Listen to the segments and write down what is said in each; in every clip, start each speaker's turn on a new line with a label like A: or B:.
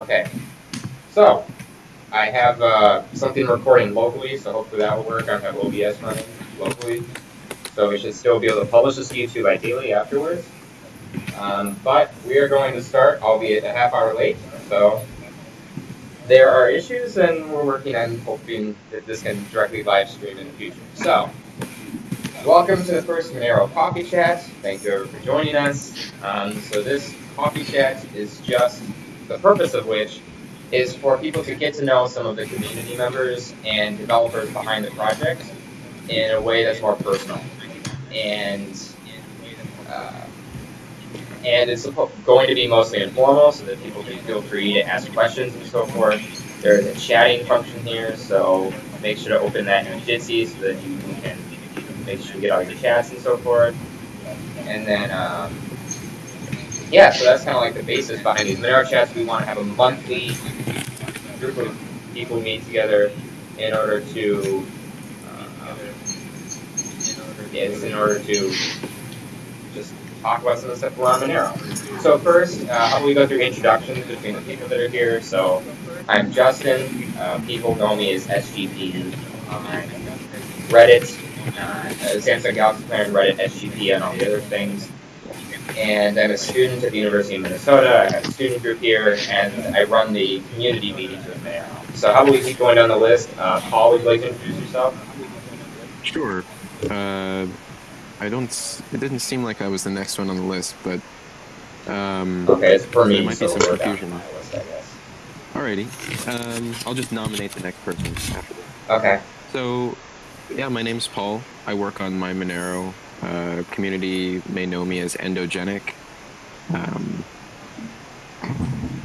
A: Okay, so I have uh, something recording locally, so hopefully that will work. I have OBS running locally, so we should still be able to publish this to YouTube ideally afterwards. Um, but we are going to start, albeit a half hour late, so there are issues, and we're working on hoping that this can directly live stream in the future. So, welcome to the first Monero Coffee Chat. Thank you for joining us. Um, so this coffee chat is just the purpose of which is for people to get to know some of the community members and developers behind the project in a way that's more personal. And uh, and it's going to be mostly informal so that people can feel free to ask questions and so forth. There's a chatting function here, so make sure to open that in Jitsi so that you can make sure you get all your chats and so forth. And then um, yeah, so that's kind of like the basis behind these Monero chats. We want to have a monthly group of people meet together in order to, uh, in order to just talk about some of the stuff around Monero. So first, uh, we go through introductions between the people that are here. So I'm Justin. Uh, people know me as SGP on Reddit, uh, Samsung Galaxy and Reddit, SGP, and all the other things and I'm a student at the University of Minnesota. I have a student group here, and I run the community meetings with there. So how about we keep going down the list? Uh, Paul, would you like to introduce yourself?
B: Sure. Uh, I don't. It didn't seem like I was the next one on the list, but um,
A: okay, it's for me.
B: There might
A: so
B: be some confusion.
A: List,
B: Alrighty. Um, I'll just nominate the next person after.
A: Okay.
B: So, yeah, my name's Paul. I work on MyMonero uh, community may know me as Endogenic. Um,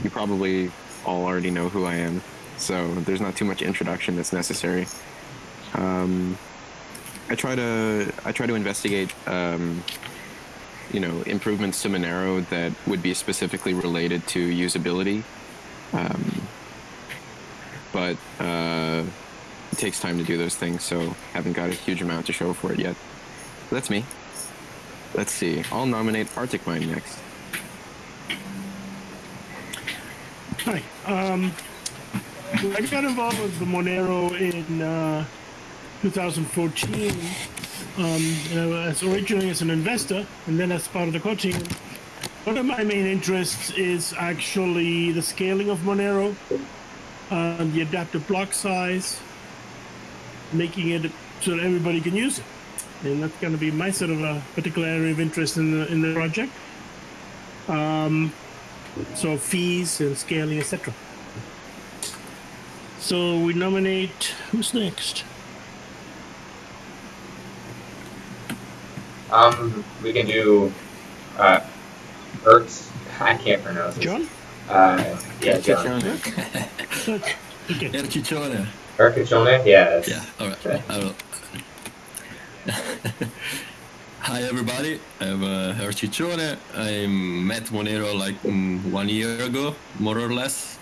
B: you probably all already know who I am, so there's not too much introduction that's necessary. Um, I try to I try to investigate um, you know improvements to Monero that would be specifically related to usability, um, but uh, it takes time to do those things, so haven't got a huge amount to show for it yet. That's me. Let's see. I'll nominate ArticMine next.
C: Hi. Um, I got involved with the Monero in uh, 2014. Um, and I was originally as an investor, and then as part of the coaching. One of my main interests is actually the scaling of Monero, uh, the adaptive block size, making it so that everybody can use it and that's going to be my sort of a particular area of interest in the in the project. Um, so fees and scaling, etc. So we nominate who's next?
A: Um, we can do uh, Ertz. I can't pronounce it.
C: John.
A: Uh, yeah, John.
C: okay.
D: Erciccione.
A: Erciccione. Yeah.
D: Yeah. All right.
A: Okay.
D: I will. Hi everybody, I'm uh. I met Monero like um, one year ago, more or less.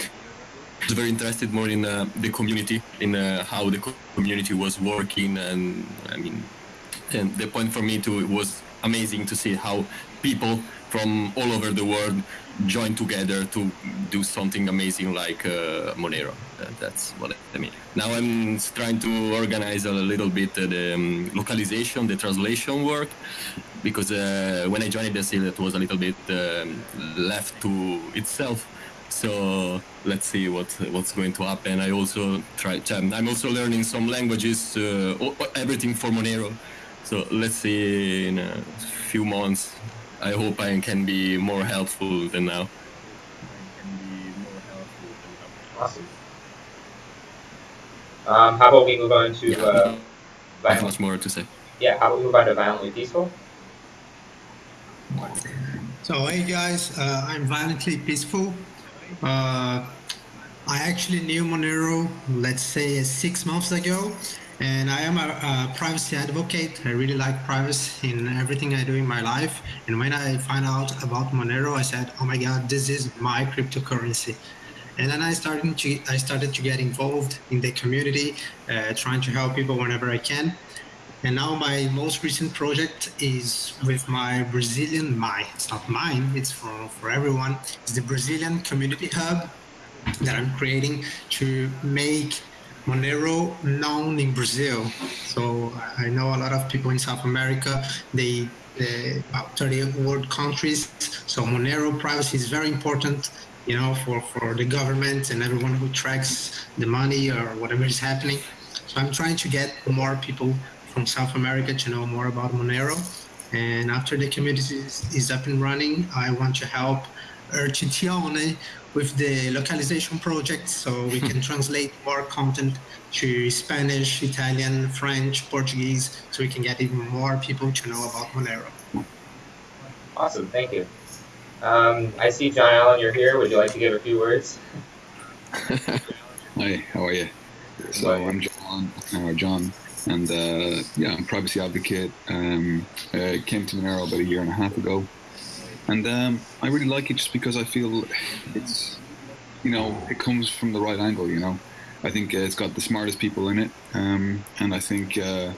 D: I was very interested more in uh, the community, in uh, how the community was working, and I mean, and the point for me too it was amazing to see how people from all over the world join together to do something amazing like uh, Monero. that's what I mean. Now I'm trying to organize a little bit uh, the um, localization, the translation work, because uh, when I joined the seal, it was a little bit um, left to itself. So let's see what what's going to happen. I also try. I'm also learning some languages, uh, everything for Monero. So let's see in a few months I hope I can be more helpful than now.
A: Awesome. Um, how about we move on to
D: yeah,
A: uh,
D: I have much more to say.
A: Yeah, how about we move on to violently peaceful?
E: So hey guys, uh, I'm violently peaceful. Uh, I actually knew Monero, let's say six months ago, and I am a, a, privacy advocate. I really like privacy in everything I do in my life. And when I find out about Monero, I said, "Oh my God, this is my cryptocurrency." And then I started to I started to get involved in the community, uh, trying to help people whenever I can. And now my most recent project is with my Brazilian, my, it's not mine, it's for, for everyone. It's the Brazilian Community Hub that I'm creating to make Monero known in Brazil. So I know a lot of people in South America, they, about 30 world countries. So Monero privacy is very important, you know, for, for the government and everyone who tracks the money or whatever is happening. So I'm trying to get more people from South America to know more about Monero. And after the community is, is up and running, I want to help Erciccione with the localization project so we can translate more content to Spanish, Italian, French, Portuguese, so we can get even more people to know about Monero.
A: Awesome, thank you. Um, I see John Allen, you're here. Would you like to give a few words?
F: Hi, how are you? So I'm John, or John, and uh, yeah, I'm privacy advocate. Um, I came to Monero about a year and a half ago, and um, I really like it just because I feel it's, you know, it comes from the right angle. You know, I think uh, it's got the smartest people in it, um, and I think uh,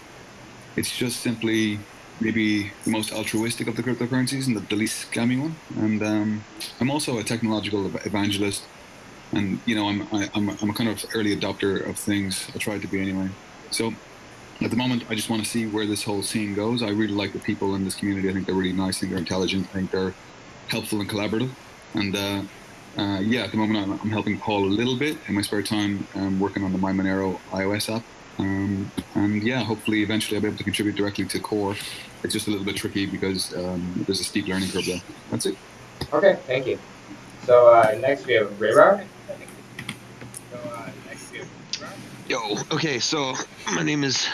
F: it's just simply maybe the most altruistic of the cryptocurrencies and the, the least scammy one. And um, I'm also a technological evangelist and you know I'm I, I'm I'm a kind of early adopter of things. I try to be anyway. So at the moment, I just want to see where this whole scene goes. I really like the people in this community. I think they're really nice. I think they're intelligent. I think they're helpful and collaborative. And uh, uh, yeah, at the moment, I'm, I'm, helping Paul a little bit in my spare time, um, working on the MyMonero iOS app. Um, and yeah, hopefully, eventually, I'll be able to contribute directly to Core. It's just a little bit tricky because um, there's a steep learning curve there. That's it.
A: Okay, thank you. So uh, next we have rehrar.
G: Yo, okay, so my name is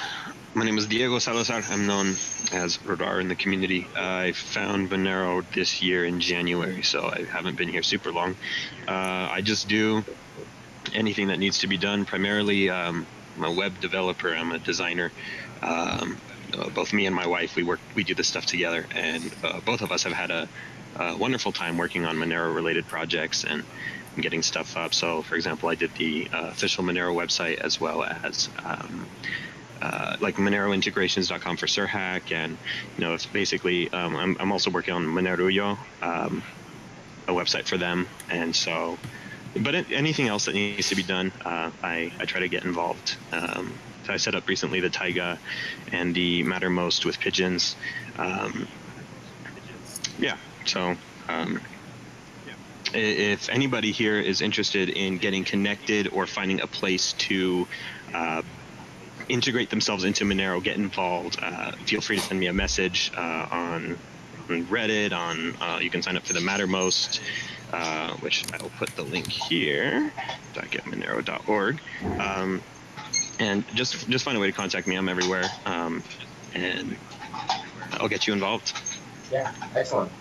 G: my name is Diego Salazar. I'm known as rehrar in the community. I found Monero this year in January, so I haven't been here super long. Uh, I just do anything that needs to be done. Primarily, um, I'm a web developer. I'm a designer. Um, uh, both me and my wife, we work, we do this stuff together, and uh, both of us have had a, a wonderful time working on Monero-related projects and getting stuff up. So, for example, I did the uh, official Monero website as well as um, uh, like MoneroIntegrations.com for serhack, and you know, it's basically um, I'm, I'm also working on Monerujo, um, a website for them, and so. But anything else that needs to be done, uh, I, I try to get involved. Um, so I set up recently the Taiga and the Mattermost with pigeons. Um, yeah, so um, if anybody here is interested in getting connected or finding a place to uh, integrate themselves into Monero, get involved, uh, feel free to send me a message uh, on, on, Reddit. On uh, you can sign up for the Mattermost, uh, which I will put the link here. .getmonero.org, um, and just just find a way to contact me. I'm everywhere, um, and I'll get you involved.
A: Yeah, excellent.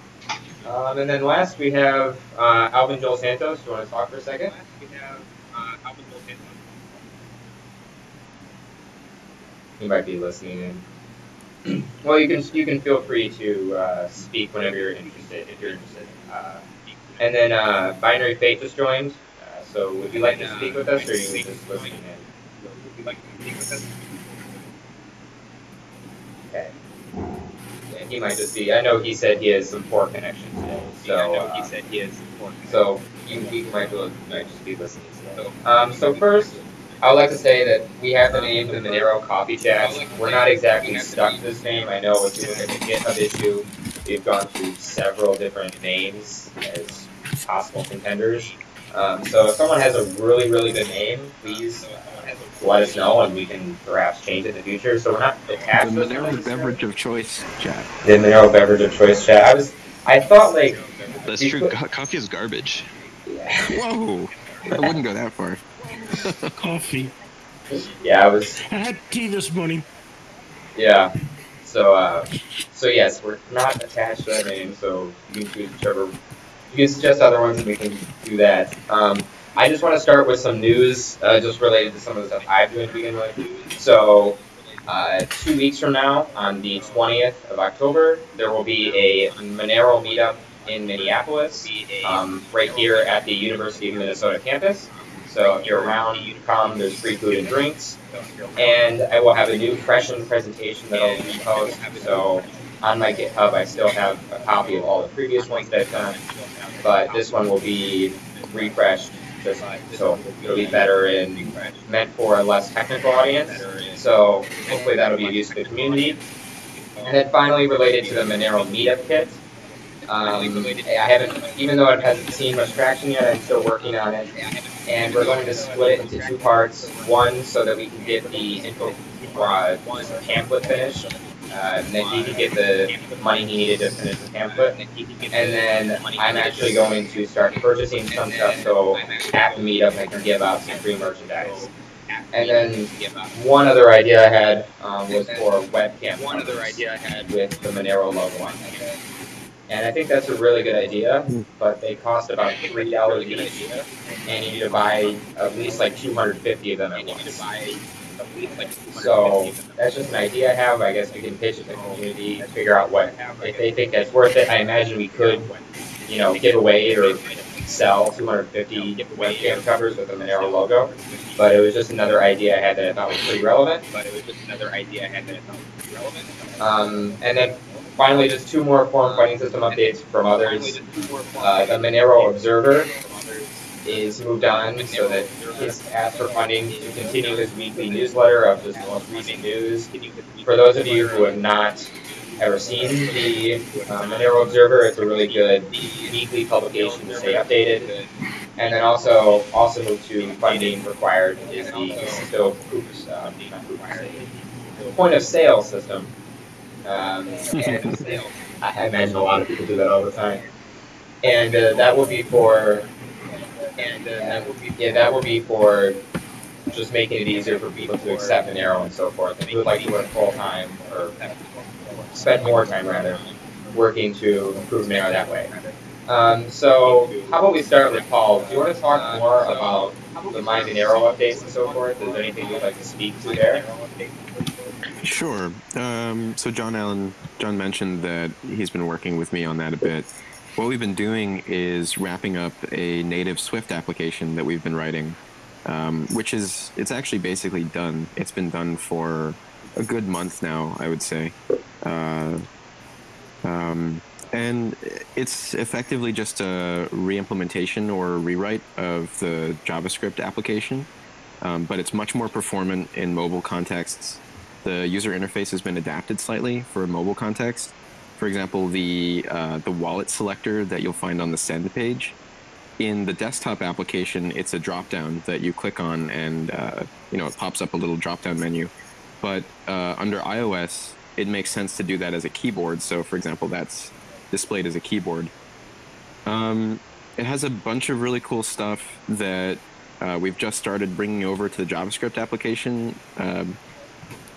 A: Um, and then last we have uh, Alvin Joel Santos. Do you want to talk for a second? He might be listening in. well, you can you can feel free to uh, speak whenever you're interested, if you're interested. Uh, and then uh, Binary Fate just joined. Uh, so would you like to speak with us, or are you just listening in? Okay he might just be. I know he said he has some poor connection today, so I know he uh, said he has some poor. So you, he might, be, might just be listening today. Um, so first, I would like to say that we have the name the Monero Coffee Chat. We're not exactly stuck to this name. I know if you look at the GitHub issue, we've gone through several different names as possible contenders. Um, so if someone has a really, really good name, please let us know, and we can perhaps change it in the future. So we're not attached.
B: The Monero beverage of choice chat.
A: The Monero beverage of choice chat. I was, I thought like.
G: That's true. Put, coffee is garbage.
B: Yeah. Whoa! I wouldn't go that far.
C: Coffee.
A: Yeah, I was.
C: I had tea this morning.
A: Yeah. So, uh, so yes, we're not attached to that name, so you can choose whichever. You can suggest other ones, and we can do that. Um, I just want to start with some news uh, just related to some of the stuff I'm doing to begin with. So, uh, two weeks from now, on the 20th of October, there will be a Monero meetup in Minneapolis, um, right here at the University of Minnesota campus. So if you're around, you come. There's free food and drinks, and I will have a new freshened presentation that I'll repost. So on my GitHub, I still have a copy of all the previous ones that I've done, but this one will be refreshed just so it'll be better and meant for a less technical audience. So hopefully that'll be of use to the community. And then finally, related to the Monero Meetup Kit, um, I haven't, even though it hasn't seen much traction yet, I'm still working on it. And we're going to split it into two parts. One, so that we can get the info uh, pamphlet finished, uh, and then he could get the money he needed to finish the pamphlet. And then I'm actually going to start purchasing some stuff so at the meetup I can give out some free merchandise. And then one other idea I had um, was for webcam. One other idea I had with the Monero logo on it. And I think that's a really good idea, but they cost about three dollars each, and you need to buy at least like 250 of them at once. So that's just an idea I have. I guess we can pitch it to the community, figure out what if they think that's worth it. I imagine we could, you know, give away or sell 250 webcam covers with the Monero logo. But it was just another idea I had that I thought was pretty relevant. But it was just another idea I had that I thought was pretty relevant. Um, and then finally, just two more forum funding system updates from others. Uh, the Monero Observer is moved on so that he's asked for funding to continue his weekly newsletter of just the most recent news. For those of you who have not ever seen the uh, Monero Observer, it's a really good weekly publication to stay updated. And then also also moved to funding required is the Kasisto uh, point of sale system. Um, I imagine a lot of people do that all the time. And uh, that will be for and uh, that will be yeah, that will be for just making it easier for people to accept an arrow and so forth. You would like to work full time or spend more time rather working to improve Monero that way. Um, so how about we start with Paul? Do you want to talk more about the MyMonero updates and so forth? Is there anything you'd like to speak to there?
B: Sure. Um, so John Allen, John mentioned that he's been working with me on that a bit. What we've been doing is wrapping up a native Swift application that we've been writing, um, which is it's actually basically done. It's been done for a good month now, I would say. Uh, um, and it's effectively just a re-implementation or rewrite of the JavaScript application, um, but it's much more performant in mobile contexts. The user interface has been adapted slightly for a mobile context. For example, the uh, the wallet selector that you'll find on the send page. In the desktop application, it's a drop-down that you click on, and uh, you know it pops up a little drop-down menu. But uh, under iOS, it makes sense to do that as a keyboard. So, for example, that's displayed as a keyboard. Um, it has a bunch of really cool stuff that uh, we've just started bringing over to the JavaScript application. Um,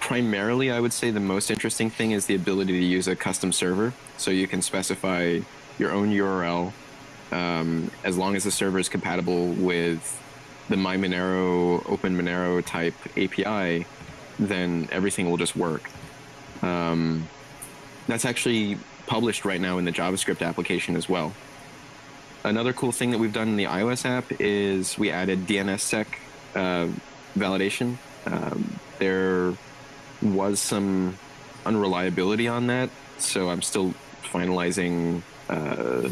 B: primarily, I would say the most interesting thing is the ability to use a custom server. So you can specify your own URL um, as long as the server is compatible with the MyMonero, OpenMonero type API, then everything will just work. Um, that's actually published right now in the JavaScript application as well. Another cool thing that we've done in the iOS app is we added DNSSEC uh, validation. Um, there was some unreliability on that, so I'm still finalizing. Uh,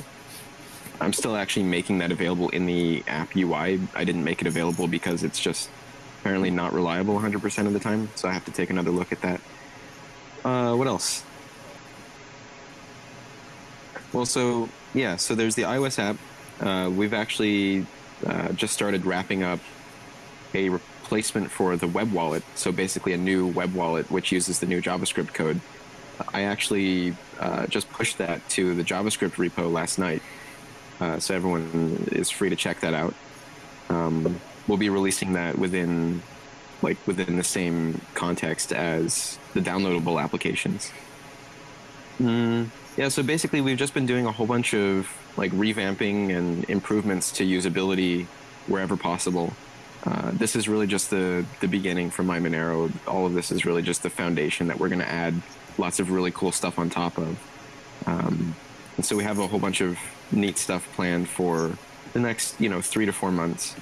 B: I'm still actually making that available in the app UI. I didn't make it available because it's just apparently not reliable 100% of the time, so I have to take another look at that. Uh, what else? Well, so yeah, so there's the iOS app. Uh, we've actually uh, just started wrapping up a replacement for the web wallet. So basically, a new web wallet which uses the new JavaScript code. I actually uh, just pushed that to the JavaScript repo last night, uh, so everyone is free to check that out. Um, we'll be releasing that within, like, within the same context as the downloadable applications. Mm, yeah, so basically, we've just been doing a whole bunch of like revamping and improvements to usability wherever possible. Uh, this is really just the the beginning for MyMonero. All of this is really just the foundation that we're going to add lots of really cool stuff on top of. Um, and so we have a whole bunch of neat stuff planned for the next you know three to four months.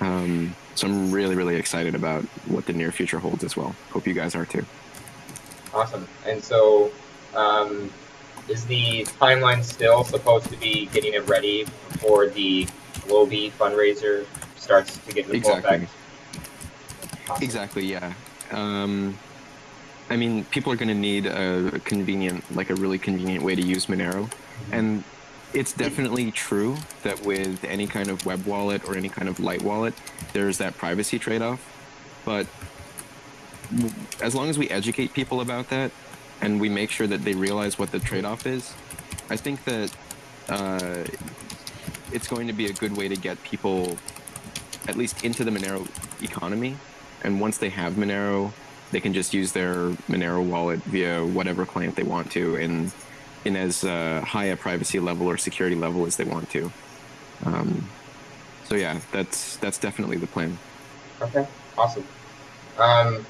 B: Um, so I'm really really excited about what the near future holds as well. Hope you guys are too.
A: Awesome. And so, um, is the timeline still supposed to be getting it ready for the Globy fundraiser starts to get full
B: Exactly. Exactly. Yeah. Um, I mean, people are going to need a convenient, like a really convenient way to use Monero, and it's definitely true that with any kind of web wallet or any kind of light wallet, there's that privacy trade-off. But as long as we educate people about that, and we make sure that they realize what the trade-off is, I think that uh, it's going to be a good way to get people at least into the Monero economy. And once they have Monero, they can just use their Monero wallet via whatever client they want to in in as uh, high a privacy level or security level as they want to. Um, so yeah, that's that's definitely the plan.
A: Okay, awesome. Um,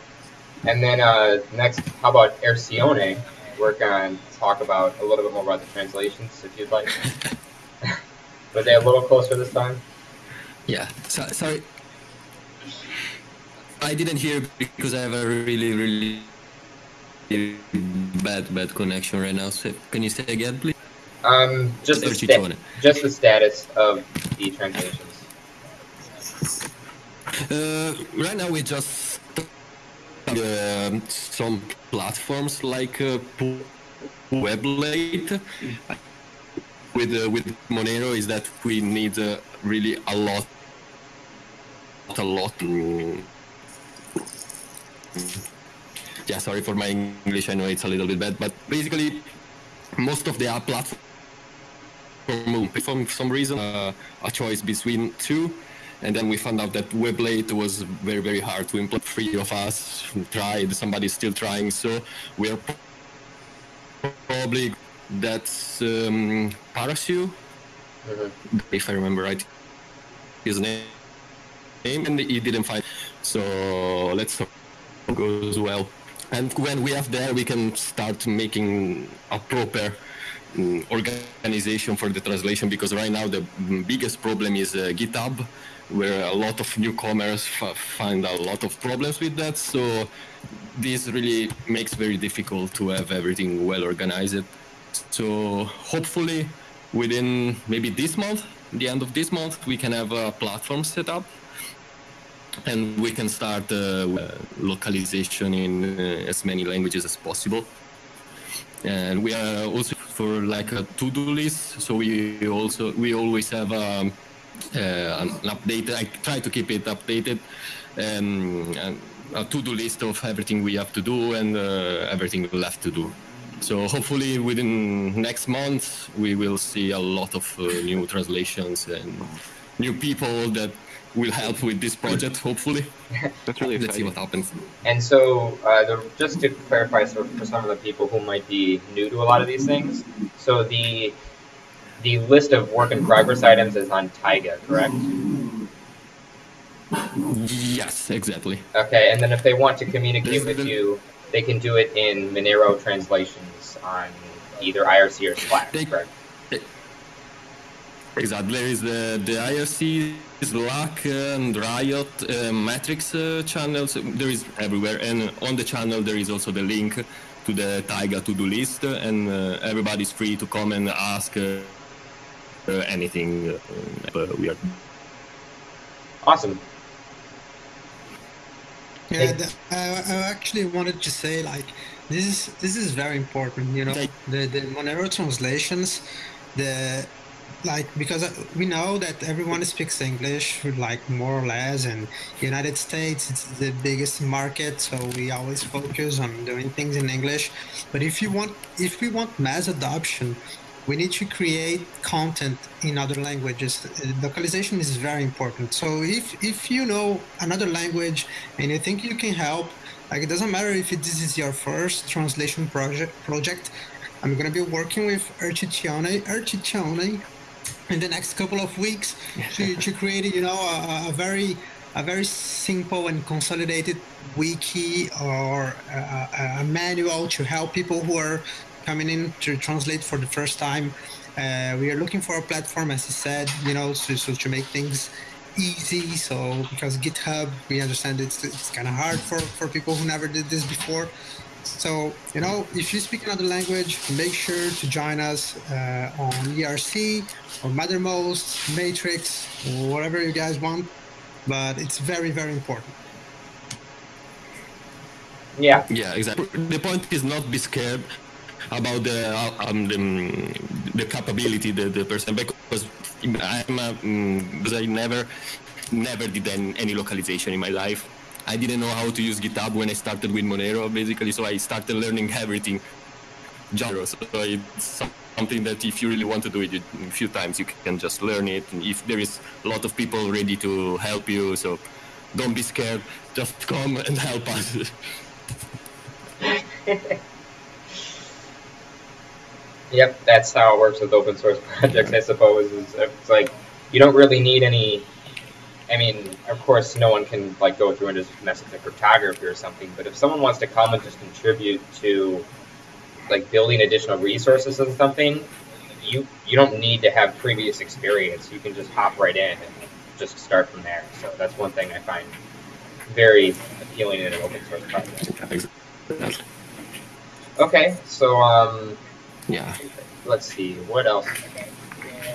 A: and then uh, next, how about Ercione? We're going to talk about a little bit more about the translations, if you'd like. Were they a little closer this time?
D: Yeah, so, sorry. I didn't hear because I have a really, really bad, bad connection right now. So can you say again, please?
A: Um, just the, sta- just the status of the translations.
D: Uh, right now we just uh, some platforms like uh, Weblate. With uh, with Monero is that we need uh, really a lot, a lot. mm, Yeah, sorry for my English. I know it's a little bit bad, but basically, most of the app platforms for some reason uh, a choice between two and then we found out that weblate was very very hard to implement three of us tried somebody's still trying so we're probably that's um, Parashu,
A: Mhm.
D: if i remember right his name and he didn't find so let's hope it goes well. And when we have there we can start making a proper mm, organization for the translation because right now the biggest problem is uh, github where a lot of newcomers find a lot of problems with that. So this really makes very difficult to have everything well organized. So hopefully within maybe this month the end of this month we can have a platform set up and we can start uh, uh, localization in uh, as many languages as possible. And we are also for like a to-do list. So we also we always have um, uh, an update. I try to keep it updated. And a to-do list of everything we have to do and uh, everything left to do. So hopefully within next month we will see a lot of uh, new translations and new people that will help with this project hopefully
B: That's really
D: let's see what happens
A: And so, uh, the, just to clarify, so for some of the people who might be new to a lot of these things, so the the list of work in progress items is on Taiga, correct?
D: yes exactly
A: Okay, and then if they want to communicate
D: There's
A: with
D: the-
A: you, they can do it in Monero translations on either IRC or Slack,
D: They-
A: correct?
D: Exactly. There is the, the IRC, Slack, and Riot, uh, Matrix uh, channels. There is everywhere. And on the channel, there is also the link to the Taiga to-do list. And uh, everybody's free to come and ask uh, uh, anything uh, we are
A: Awesome.
E: Yeah, the, I, I actually wanted to say like this is this is very important. You know, the the Monero translations, the like because we know that everyone speaks English like more or less, and United States it's the biggest market, so we always focus on doing things in English. But if you want if we want mass adoption, we need to create content in other languages. Uh, Localization is very important. So if if you know another language and you think you can help, like it doesn't matter if it, this is your first translation project. Project, I'm gonna be working with Erciccione, Erciccione, in the next couple of weeks to, to create, you know, a, a very a very simple and consolidated wiki or a, a, manual to help people who are coming in to translate for the first time. Uh, we are looking for a platform, as he said, you know, so, so to make things easy. So because GitHub, we understand it's, it's kind of hard for, for people who never did this before. So, you know, if you speak another language, make sure to join us uh, on IRC or Mattermost, Matrix, whatever you guys want. But it's very, very important.
A: Yeah.
D: Yeah, exactly. The point is not be scared about the um, the, the capability the, the person because I'm a, um, because I never never did any, any localization in my life. I didn't know how to use GitHub when I started with Monero, basically. So I started learning everything. Genre. So it's something that if you really want to do it a few times, you can just learn it. And if there is a lot of people ready to help you, so don't be scared. Just come and help us.
A: Yep, that's how it works with open source projects, I suppose. It's like you don't really need any. I mean, of course, no one can like go through and just mess with the cryptography or something. But if someone wants to come and just contribute to like building additional resources and something, you you don't need to have previous experience. You can just hop right in and just start from there. So that's one thing I find very appealing in an open source project. Okay, so um,
B: yeah.
A: Let's see, what else?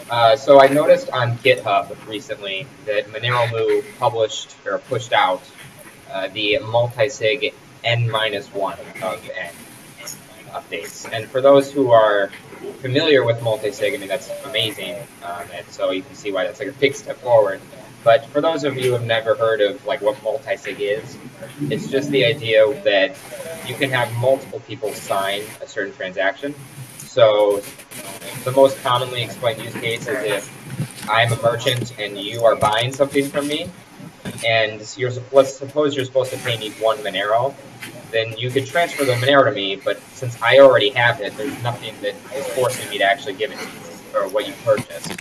A: Uh, so I noticed on GitHub recently that Monero published or pushed out uh, the multi-sig n minus one of n updates. And for those who are familiar with multi-sig, I mean that's amazing, um, and so you can see why that's like a big step forward. But for those of you who have never heard of like what multi-sig is, it's just the idea that you can have multiple people sign a certain transaction. So the most commonly explained use case is if I'm a merchant and you are buying something from me, and you're let's suppose you're supposed to pay me one Monero, then you could transfer the Monero to me, but since I already have it, there's nothing that is forcing me to actually give it to you, or what you purchased.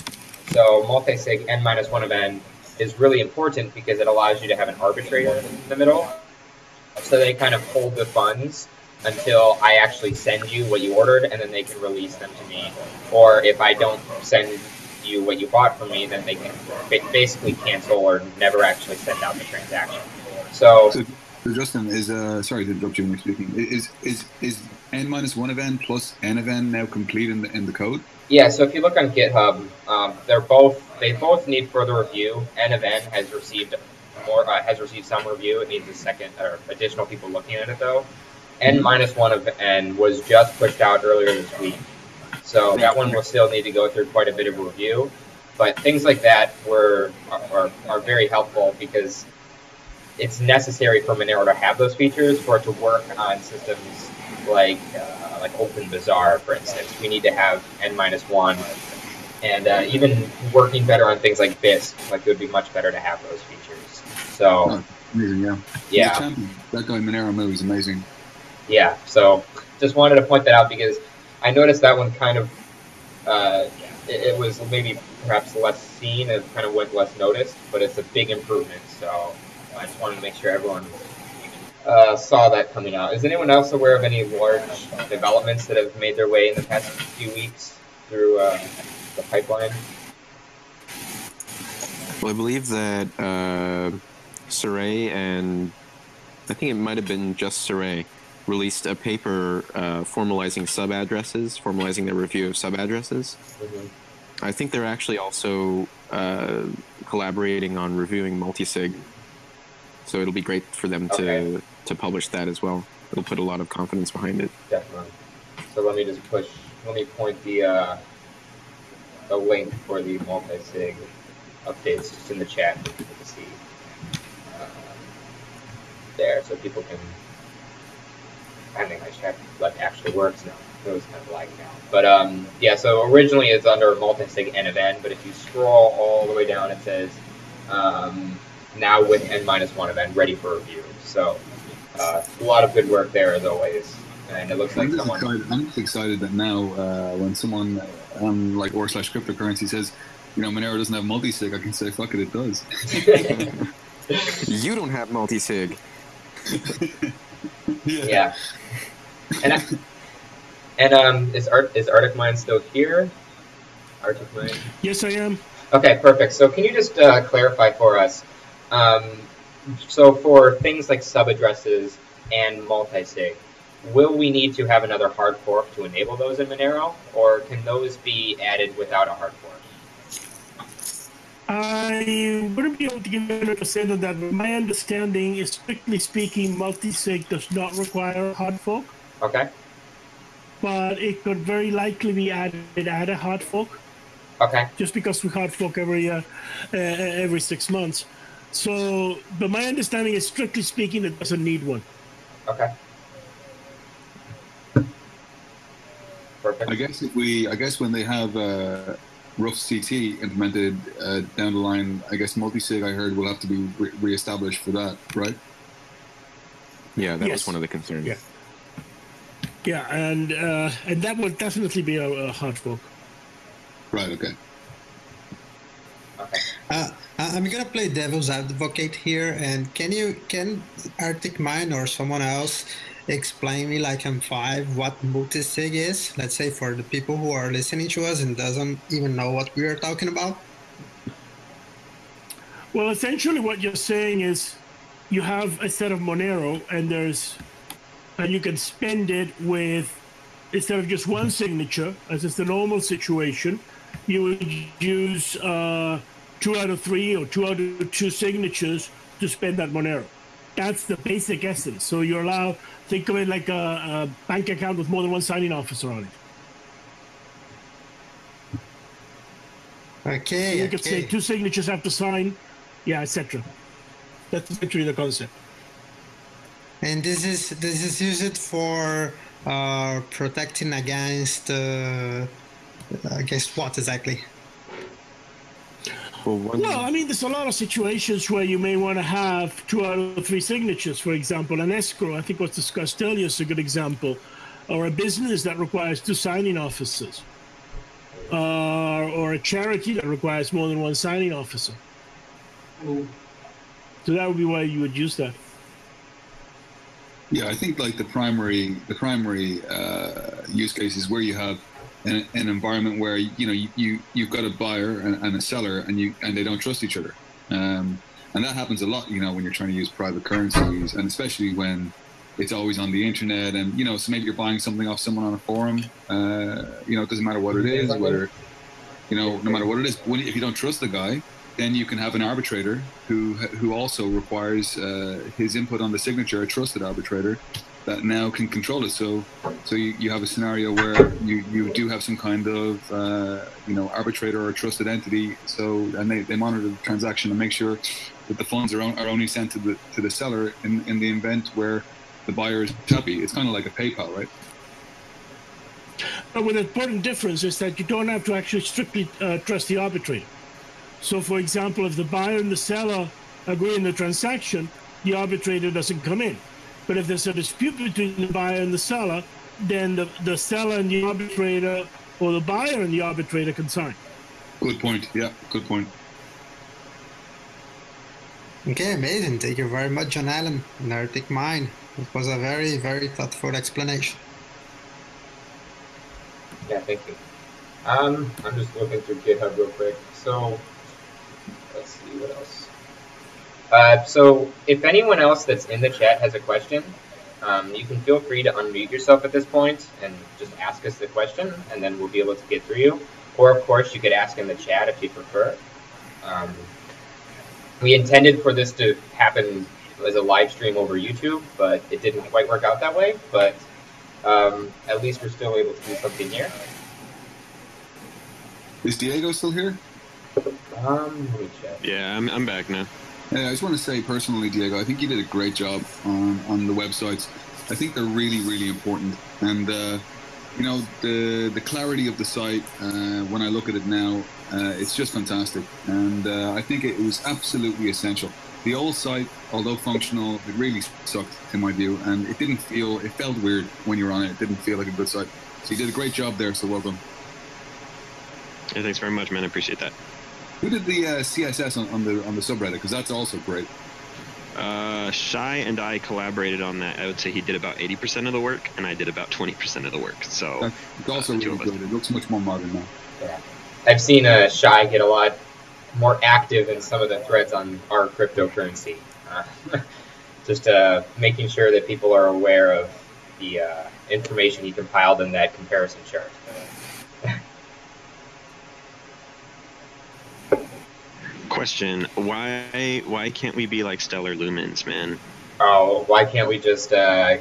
A: So multi-sig n minus one of n is really important because it allows you to have an arbitrator in the middle. So they kind of hold the funds until I actually send you what you ordered, and then they can release them to me. Or if I don't send you what you bought from me, then they can basically cancel or never actually send out the transaction. So,
F: so, so Justin is uh, sorry to interrupt you when you're speaking. Is is is n minus one of n plus n of n now complete in the in the code?
A: Yeah, so if you look on GitHub, um, they're both they both need further review. N of N has received more uh, has received some review. It needs a second or additional people looking at it though. N minus one of N was just pushed out earlier this week, so that one will still need to go through quite a bit of review. But things like that were are, are very helpful because it's necessary for Monero to have those features for it to work on systems like uh, like OpenBazaar, for instance. We need to have n minus one, and uh, even working better on things like Bisq, like it would be much better to have those features. So
F: oh, amazing, yeah,
A: yeah.
F: That guy moneromooo is amazing.
A: Yeah, so just wanted to point that out because I noticed that one kind of uh, it, it was maybe perhaps less seen, it kind of went less noticed, but it's a big improvement. So I just wanted to make sure everyone uh, saw that coming out. Is anyone else aware of any large developments that have made their way in the past few weeks through uh, the pipeline?
B: Well, I believe that uh, Sarang and I think it might have been just Sarang released a paper uh, formalizing sub addresses, formalizing their review of sub addresses. Mm-hmm. I think they're actually also uh, collaborating on reviewing multisig. So it'll be great for them okay. to to publish that as well. It'll put a lot of confidence behind it.
A: Definitely. So let me just push. Let me point the uh, the link for the multi-sig updates just in the chat for people to see uh, there, so people can. I think my chat like actually works now. It was kind of lagging now. but um, yeah. So originally it's under multi-sig n of n, but if you scroll all the way down, it says um, now with n minus one of n ready for review. So uh, a lot of good work there as always. And it looks like I'm someone.
F: Excited, I'm just excited that now uh, when someone um, like or slash cryptocurrency says, you know, Monero doesn't have multi-sig, I can say, fuck it, it does.
B: you don't have multi-sig.
A: yeah. yeah. And I, And um, is Art is ArticMine still here? ArticMine.
C: Yes, I am.
A: Okay, perfect. So can you just uh, clarify for us? Um, so for things like sub addresses and multi-sig, will we need to have another hard fork to enable those in Monero, or can those be added without a hard fork?
C: I wouldn't be able to give you 100% on that, but my understanding is, strictly speaking, multi-sig does not require a hard fork,
A: Okay.
C: but it could very likely be added at a hard fork,
A: Okay.
C: just because we hard fork every uh, uh, every six months. So, but my understanding is, strictly speaking, it doesn't need one.
A: Okay. Perfect.
F: I guess if we, I guess when they have uh, rough CT implemented uh, down the line, I guess multi-sig I heard will have to be re- reestablished for that, right?
B: Yeah, that
C: Yes.
B: was one of the concerns.
C: Yeah. Yeah, and uh, and that would definitely be a, a hard fork.
F: Right. Okay.
A: Okay.
E: Uh, I- I'm gonna play devil's advocate here, and can you can ArticMine or someone else explain me like I'm five what multisig is? Let's say for the people who are listening to us and doesn't even know what we are talking about.
C: Well, essentially, what you're saying is you have a set of Monero, and there's and you can spend it with instead of just one signature, as is the normal situation, you would use uh, two out of three or two out of two signatures to spend that Monero. That's the basic essence. So you're allowed think of it like a, a bank account with more than one signing officer on it.
E: Okay.
C: You could say two signatures have to sign, yeah, etc. That's literally the concept.
E: And this is this is used for uh, protecting against uh, against what exactly?
B: Well,
C: Well, I mean, there's a lot of situations where you may want to have two out of three signatures, for example. An escrow, I think was discussed earlier, is a good example. Or a business that requires two signing officers. Uh, or a charity that requires more than one signing officer. So that would be why you would use that.
F: Yeah, I think like the primary the primary uh, use case is where you have an, an environment where you know you, you you've got a buyer and, and a seller and you and they don't trust each other, um, and that happens a lot. You know when you're trying to use private currencies, and especially when it's always on the internet, and you know so maybe you're buying something off someone on a forum. Uh, you know it doesn't matter what it is, whether you know no matter what it is. When, if you don't trust the guy, then you can have an arbitrator who who also requires uh, his input on the signature, a trusted arbitrator that now can control it. So so you, you have a scenario where you, you do have some kind of uh, you know arbitrator or trusted entity. So and they, they monitor the transaction and make sure that the funds are, on, are only sent to the to the seller in, in the event where the buyer is happy. It's kind of like a PayPal, right?
C: But with an important difference is that you don't have to actually strictly uh, trust the arbitrator. So, for example, if the buyer and the seller agree in the transaction, the arbitrator doesn't come in. But if there's a dispute between the buyer and the seller, then the, the seller and the arbitrator, or the buyer and the arbitrator can sign.
F: Good point. Yeah, good point.
E: Okay, amazing. Thank you very much, John Allen and ArticMine. It was a very, very thoughtful explanation.
A: Yeah, thank you. Um, I'm just looking through GitHub real quick. So, Uh, so, if anyone else that's in the chat has a question, um, you can feel free to unmute yourself at this point and just ask us the question, and then we'll be able to get through you. Or, of course, you could ask in the chat if you prefer. Um, we intended for this to happen as a live stream over YouTube, but it didn't quite work out that way. But um, at least we're still able to do something here.
F: Is Diego still here?
A: Um, let me check.
D: Yeah, I'm, I'm back now.
F: Yeah, I just want to say personally, Diego, I think you did a great job on, on the websites. I think they're really, really important. And, uh, you know, the the clarity of the site, uh, when I look at it now, uh, it's just fantastic. And uh, I think it was absolutely essential. The old site, although functional, it really sucked in my view. And it didn't feel, it felt weird when you were on it. It didn't feel like a good site. So you did a great job there, so well done.
D: Yeah, thanks very much, man. I appreciate that.
F: Who did the uh, CSS on, on the on the subreddit? Because that's also great.
G: Uh, Shy and I collaborated on that. I would say he did about 80% of the work, and I did about 20% of the work. So
F: That's it's also
G: Uh, two
F: really
G: of us.
F: good. It looks much more modern now.
A: Yeah. I've seen uh, Shy get a lot more active in some of the threads on our cryptocurrency. Uh, just uh, making sure that people are aware of the uh, information he compiled in that comparison chart.
G: Question: Why why can't we be like Stellar Lumens, man?
A: Oh, why can't we just uh,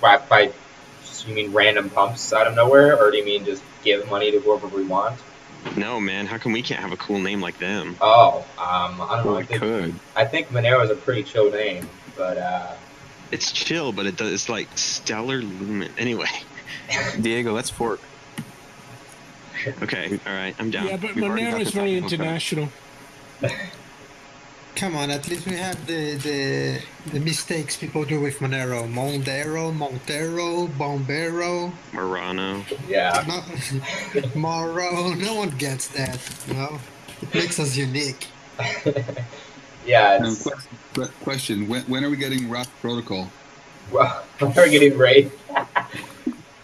A: by, by you mean random pumps out of nowhere, or do you mean just give money to whoever we want?
G: No, man. How come we can't have a cool name like them?
A: Oh, um, I don't know.
B: Well,
A: I
B: we
A: think,
B: could.
A: I think Monero is a pretty chill name, but uh,
G: It's chill, but it does. It's like Stellar Lumen. Anyway,
B: Diego, let's fork.
G: Okay, all right, I'm down.
C: Yeah, but
B: We've
C: Monero is very international.
E: Come on, at least we have the the, the mistakes people do with Monero. Mondero, Montero, Bombero,
G: Murano.
A: yeah.
E: no, Moro. No one gets that. You know, it makes us unique.
A: yeah,
F: Um,
A: it's,
F: question, question: when, when are we getting Raft Protocol?
A: well, we're getting Wraith.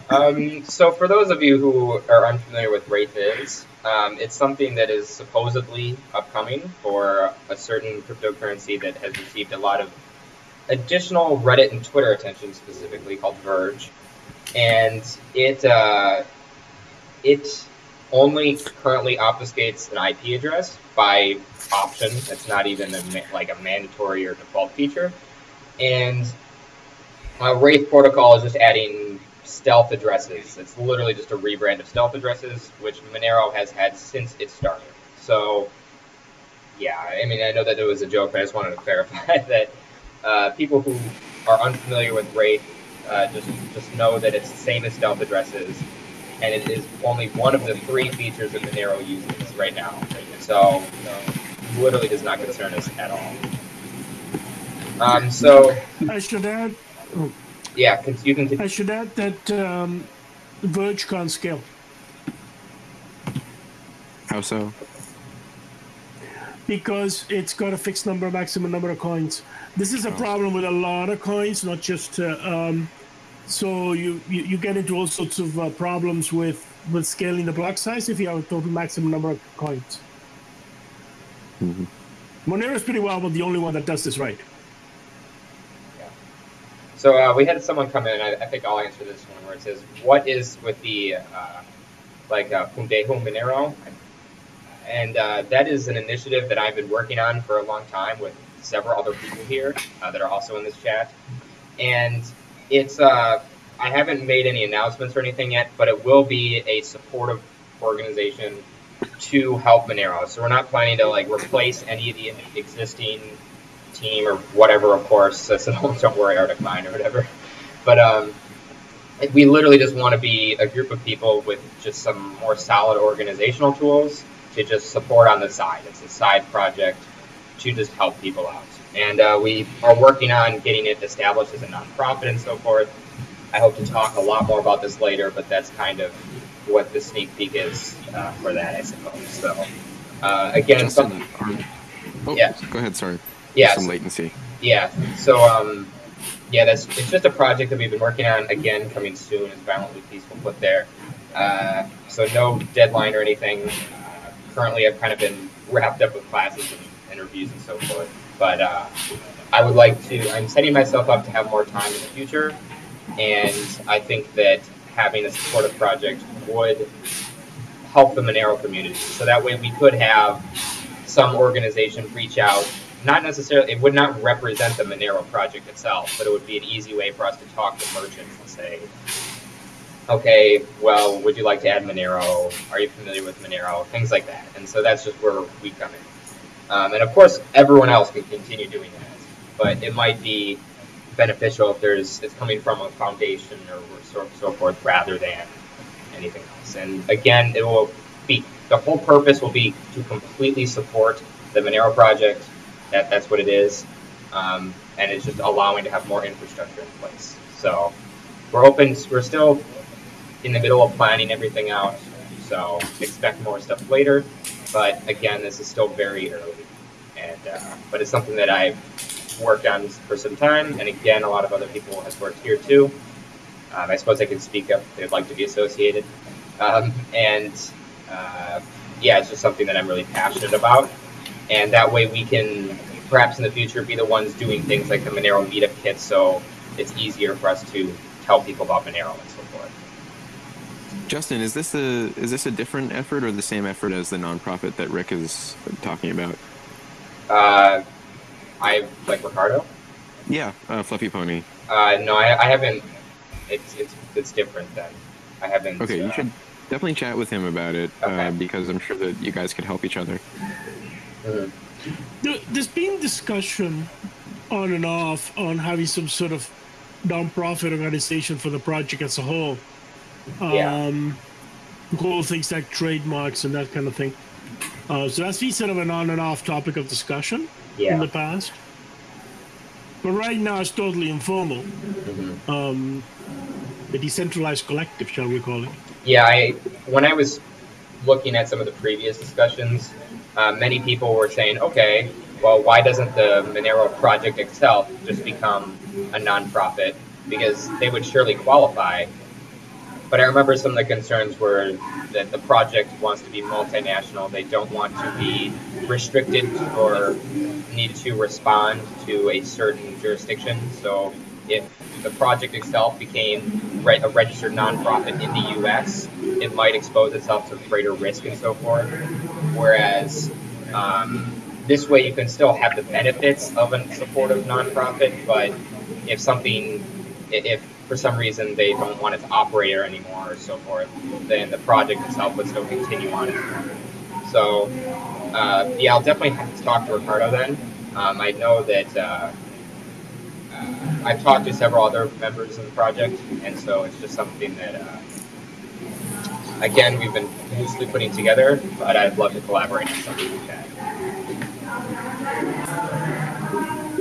A: Um, so for those of you who are unfamiliar with Wraith is, um, it's something that is supposedly upcoming for a certain cryptocurrency that has received a lot of additional Reddit and Twitter attention, specifically called Verge, and it uh, it only currently obfuscates an IP address by option. It's not even a like a mandatory or default feature, and uh, Wraith Protocol is just adding stealth addresses. It's literally just a rebrand of stealth addresses, which Monero has had since it started. So, yeah, I mean, I know that it was a joke, but I just wanted to clarify that uh, people who are unfamiliar with Wraith uh, just just know that it's the same as stealth addresses, and it is only one of the three features that Monero uses right now. So, literally does not concern us at all. Um, so,
C: I should add,
A: yeah, con- you can.
C: I should add that um, Verge can't scale
B: How so?
C: because it's got a fixed number, maximum number of coins. This is a problem with a lot of coins, not just. Uh, um, so you, you you get into all sorts of uh, problems with with scaling the block size if you have a total maximum number of coins.
B: Mhm.
C: Monero is pretty well, but the only one that does this right.
A: So uh, we had someone come in. I, I think I'll answer this one where it says, "What is with the uh, like uh, Minero?" And uh, that is an initiative that I've been working on for a long time with several other people here uh, that are also in this chat. And it's uh, I haven't made any announcements or anything yet, but it will be a supportive organization to help Monero. So we're not planning to like replace any of the existing team or whatever, of course. So don't, don't worry, ArticMine or whatever. But um, we literally just want to be a group of people with just some more solid organizational tools to just support on the side. It's a side project to just help people out. And uh, we are working on getting it established as a nonprofit and so forth. I hope to talk a lot more about this later, but that's kind of what the sneak peek is uh, for that, I suppose. So, uh, again,
B: Justin,
A: some,
B: oh,
A: Yeah.
B: go ahead. Sorry.
A: Yeah,
B: Some latency.
A: yeah. So um, yeah, that's it's just a project that we've been working on. Again, coming soon is violently peaceful put there. Uh, so no deadline or anything. Uh, currently, I've kind of been wrapped up with classes and interviews and so forth. But uh, I would like to. I'm setting myself up to have more time in the future, and I think that having a supportive project would help the Monero community. So that way, we could have some organization reach out not necessarily it would not represent the Monero project itself, but it would be an easy way for us to talk to merchants and say, okay, well, would you like to add Monero? Are you familiar with Monero? Things like that. And so that's just where we come in. Um, and of course, everyone else can continue doing that, but it might be beneficial if there's it's coming from a foundation or so, so forth rather than anything else. And again, it will be the whole purpose will be to completely support the Monero project that that's what it is, um, and it's just allowing to have more infrastructure in place. So we're open. We're still in the middle of planning everything out. So expect more stuff later. But again, this is still very early, and uh, but it's something that I've worked on for some time, and again, a lot of other people have worked here too. Um, I suppose I could speak up if they'd like to be associated, um, and uh, yeah, it's just something that I'm really passionate about, and that way we can perhaps in the future be the ones doing things like the Monero meetup kits, so it's easier for us to tell people about Monero and so forth.
B: Justin, is this a is this a different effort or the same effort as the nonprofit that Rick is talking about?
A: Uh, I like Riccardo.
B: Yeah, uh, fluffypony.
A: Uh, no, I, I haven't. It's it's it's different then. I haven't.
B: Okay, you
A: uh,
B: should definitely chat with him about it
A: Okay.
B: uh, because I'm sure that you guys could help each other.
C: There- There's been discussion on and off on having some sort of non-profit organization for the project as a whole.
A: Yeah.
C: Um, whole things like trademarks and that kind of thing. Uh, so that's been sort of an on and off topic of discussion in the past. But right now it's totally informal.
A: mhm.
C: Um, the decentralized collective, shall we call it?
A: Yeah, I when I was looking at some of the previous discussions, uh, many people were saying, okay, well, why doesn't the Monero project itself just become a nonprofit? Because they would surely qualify. But I remember some of the concerns were that the project wants to be multinational. They don't want to be restricted or need to respond to a certain jurisdiction. So if the project itself became re- a registered nonprofit in the U.S., it might expose itself to greater risk and so forth. Whereas um, this way, you can still have the benefits of a supportive nonprofit, but if something, if for some reason they don't want it to operate anymore or so forth, then the project itself would still continue on. So, uh, yeah, I'll definitely have to talk to Riccardo then. Um, I know that. Uh, I've talked to several other members of the project, and so it's just something that, uh, again, we've been loosely putting together, but I'd love to collaborate on something like that.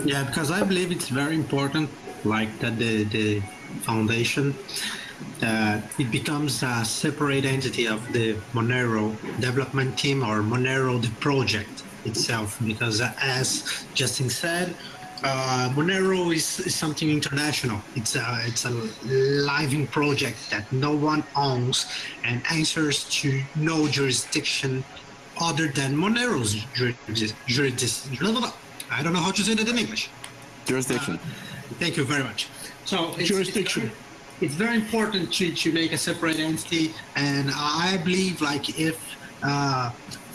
E: Yeah, because I believe it's very important, like that the the foundation that it becomes a separate entity of the Monero development team or Monero the project itself, because as Justin said. Uh, Monero is, is something international. It's a it's a living project that no one owns and answers to no jurisdiction other than Monero's jurisdiction. I don't know how to say that in English.
B: Jurisdiction.
E: Thank you very much. So it's,
C: Jurisdiction.
E: It's, it's very important to, to make a separate entity, and I believe like if uh,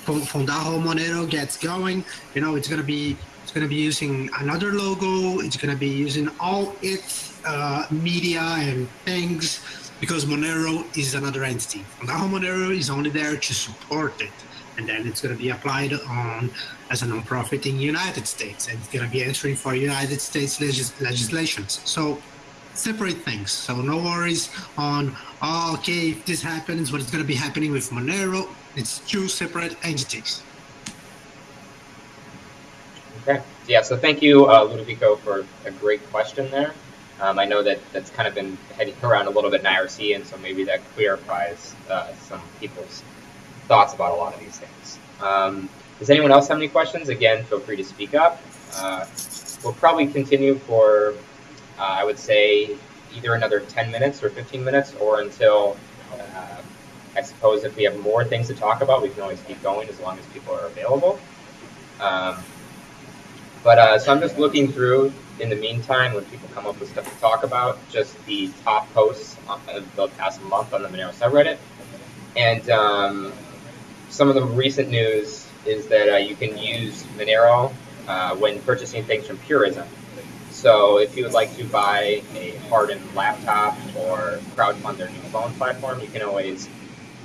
E: Monero gets going, you know, it's gonna be it's gonna be using another logo. It's gonna be using all its uh, media and things because Monero is another entity. Fondajo Monero is only there to support it, and then it's gonna be applied on as a nonprofit in United States, and it's gonna be answering for United States legis- legislations. So separate things. So no worries on oh, okay if this happens, what is gonna be happening with Monero? It's two separate entities.
A: Okay. Yeah, so thank you, uh, Ludovico, for a great question there. Um, I know that that's kind of been heading around a little bit in IRC, and so maybe that clarifies uh, some people's thoughts about a lot of these things. Um, does anyone else have any questions? Again, feel free to speak up. Uh, we'll probably continue for, uh, I would say, either another 10 minutes or 15 minutes, or until, uh, I suppose, if we have more things to talk about, we can always keep going as long as people are available. Um, but uh, so I'm just looking through in the meantime when people come up with stuff to talk about, just the top posts of the past month on the Monero subreddit. And um, some of the recent news is that uh, you can use Monero uh, when purchasing things from Purism. So if you would like to buy a hardened laptop or crowdfund their new phone platform, you can always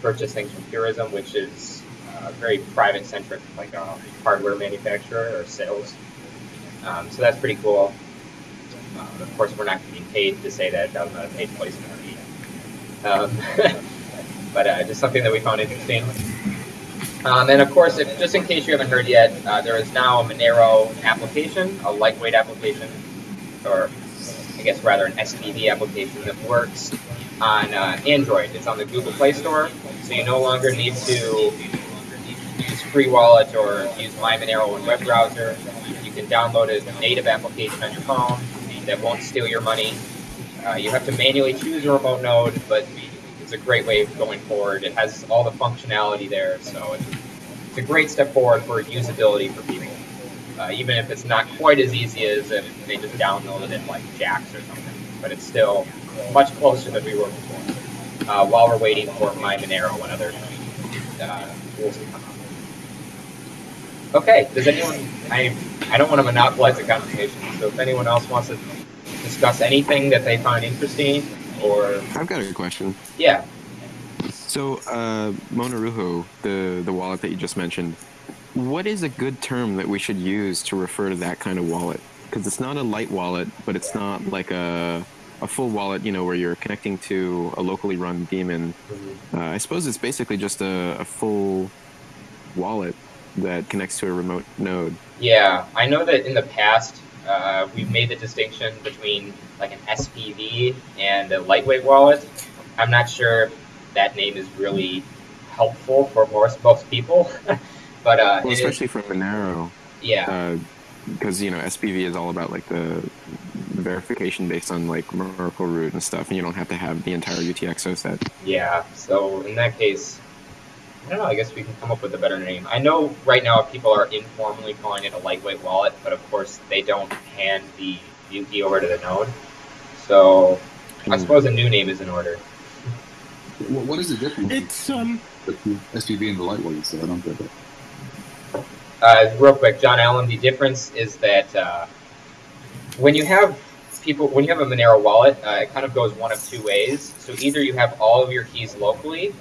A: purchase things from Purism, which is uh, very private-centric, like a hardware manufacturer or sales. Um, so that's pretty cool. Um, of course, we're not getting paid to say that. That was not a paid placement. Um, but uh, just something that we found interesting. Um, and of course, if, just in case you haven't heard yet, uh, there is now a Monero application, a lightweight application, or I guess rather an SPV application that works on uh, Android. It's on the Google Play Store, so you no longer need to use free wallet or use MyMonero in web browser. Can download a native application on your phone that won't steal your money. Uh, you have to manually choose a remote node, but it's a great way of going forward. It has all the functionality there, so it's, a great step forward for usability for people. Uh, even if it's not quite as easy as if they just downloaded it in like Jaxx or something, but it's still much closer than we were before. Uh, while we're waiting for MyMonero and other uh, to come. Okay, does anyone? I I don't want to monopolize the conversation, so if anyone else wants to discuss anything that they find interesting, or
B: I've got a question.
A: yeah,
B: So, uh, Monerujo, the the wallet that you just mentioned, what is a good term that we should use to refer to that kind of wallet? Because it's not a light wallet, but it's not like a a full wallet, you know, where you're connecting to a locally run daemon. Uh, I suppose it's basically just a, a full wallet that connects to a remote node.
A: yeah. I know that in the past uh, we've made the distinction between like an SPV and a lightweight wallet. I'm not sure if that name is really helpful for most most people, but uh,
B: Well,
A: it is-
B: especially for Monero,
A: yeah.
B: because you know SPV is all about like the verification based on like Merkle root and stuff, and you don't have to have the entire UTXO set.
A: Yeah, so in that case, I don't know, I guess we can come up with a better name. I know right now people are informally calling it a lightweight wallet, but of course they don't hand the view key over to the node. So I
B: Hmm.
A: suppose a new name is in order.
F: What, what is the difference
C: It's um
F: between SPV and the lightweight? So I don't get that.
A: Uh, real quick, John Allen, the difference is that uh, when you have people, when you have a Monero wallet, uh, it kind of goes one of two ways. So either you have all of your keys locally,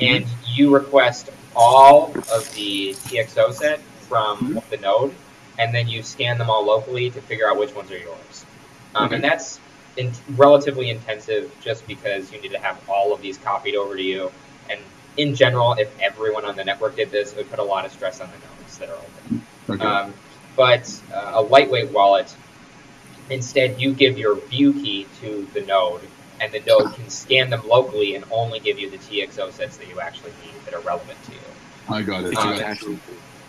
A: and you request all of the TXO set from the node, and then you scan them all locally to figure out which ones are yours. Um, and that's in- relatively intensive just because you need to have all of these copied over to you. And in general, if everyone on the network did this, it would put a lot of stress on the nodes that are open.
F: Okay.
A: Um, but uh, a lightweight wallet, instead, you give your view key to the node, and the node can scan them locally and only give you the TXO sets that you actually need that are relevant to you.
F: I got it.
B: It's
F: I got it.
B: actually-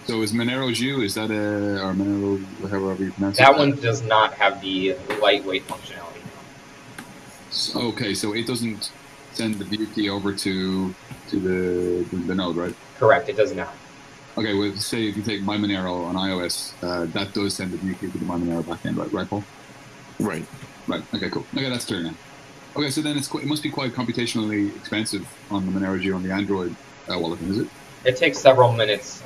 F: So is Monerujo? Is that a or Monero however you pronounce
A: That
F: it?
A: one does not have the lightweight functionality.
F: S- Okay, so it doesn't send the view key over to to the the, the node, right?
A: Correct, it does not.
F: Okay, well, say if you take MyMonero on iOS, uh, that does send the view key to the MyMonero backend, right? Right, Paul?
B: Right.
F: Right. Okay, cool. Okay, that's clear now. Okay, so then it's qu- it must be quite computationally expensive on the Monerujo on the Android uh, wallet, is it?
A: It takes several minutes.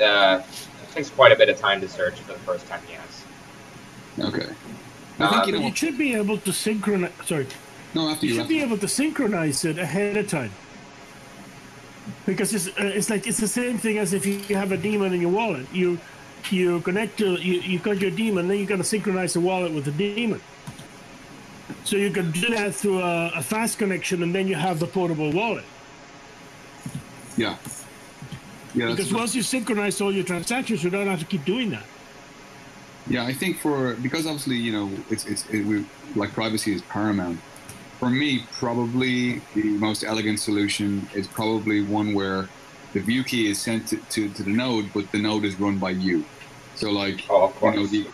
A: Uh, it takes quite a bit of time to search for the first time, yes.
F: Okay. I think you
A: Um,
F: know.
C: you should be able to synchronize. Sorry,
F: No, after
C: you
F: you.
C: should
F: After,
C: be able to synchronize it ahead of time. Because it's uh, it's like it's the same thing as if you have a daemon in your wallet. You you connect to you you got your daemon, then you got to synchronize the wallet with the daemon. So you can do that through a, a fast connection, and then you have the portable wallet.
F: yeah. Yeah,
C: Because once you synchronize all your transactions, you don't have to keep doing that.
F: Yeah, I think for because obviously you know it's it's it, we, like privacy is paramount. For me, probably the most elegant solution is probably one where the view key is sent to, to, to the node, but the node is run by you. So like
A: Oh, of
F: you
A: course.
F: know the,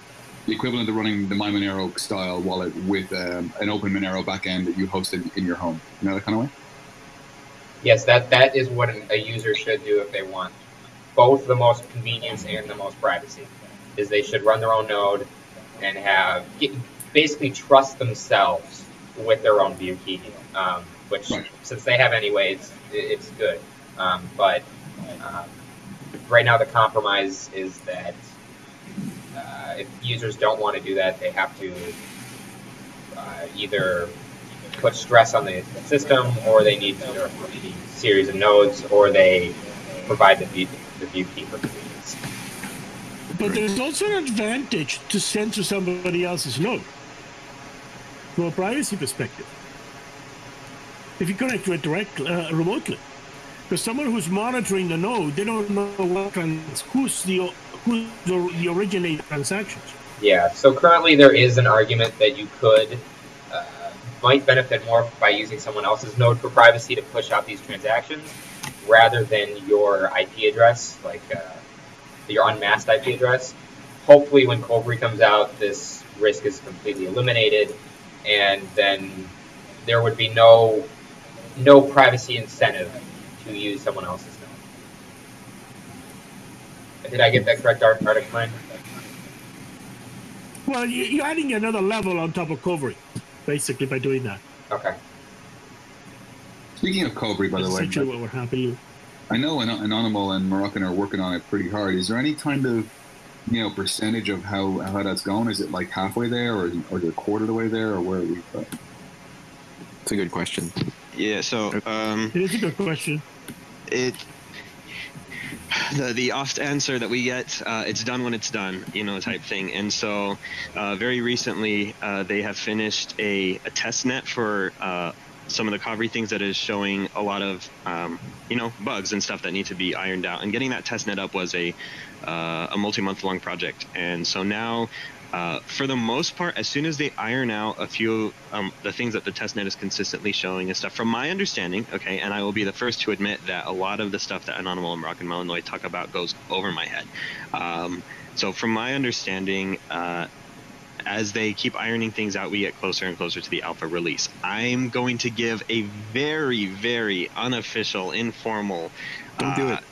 F: the equivalent of running the MyMonero style wallet with um, an open Monero backend that you hosted in, your home. You know that kind of way.
A: Yes, that that is what a user should do if they want both the most convenience and the most privacy. Is they should run their own node and have get, basically trust themselves with their own view key, um, which
F: Right.
A: since they have anyway, it's it's good. Um, but um, right now, the compromise is that uh, if users don't want to do that, they have to uh, either put stress on the system, or they need to a series of nodes, or they provide the view, the view key for convenience.
C: But there's also an advantage to send to somebody else's node from a privacy perspective. If you connect to it directly, uh, remotely, because someone who's monitoring the node, they don't know what who's the who's the, originator transactions.
A: Yeah. So currently, there is an argument that you could uh, might benefit more by using someone else's node for privacy to push out these transactions. rather than your IP address, like uh, your unmasked IP address. Hopefully, when Kovri comes out, this risk is completely eliminated, and then there would be no no privacy incentive to use someone else's. Did I get that correct, Art ArticMine?
C: Well, you're adding another level on top of Kovri, basically, by doing that.
A: Okay.
F: Speaking of Kovri, by the way,
C: Essentially what we're happy.
F: I know An- anonimal and Moroccan are working on it pretty hard. Is there any kind of you know percentage of how how that's going? Is it like halfway there, or or is it a quarter of the way there, or where are we? At?
B: It's a good question.
G: Yeah. So um,
C: It is a good question.
G: it the the oft answer that we get uh, it's done when it's done you know type thing. And so uh, very recently uh, they have finished a, a test net for uh, some of the Kovri things that is showing a lot of um, you know bugs and stuff that need to be ironed out. And getting that test net up was a uh, a multi-month long project. And so now uh, for the most part, as soon as they iron out a few um, the things that the testnet is consistently showing and stuff, from my understanding, okay, and I will be the first to admit that a lot of the stuff that anonimal and MoroccanMalinois talk about goes over my head. Um, so from my understanding, uh, as they keep ironing things out, we get closer and closer to the alpha release. I'm going to give a very, very unofficial, informal.
B: Don't do
G: uh,
B: it.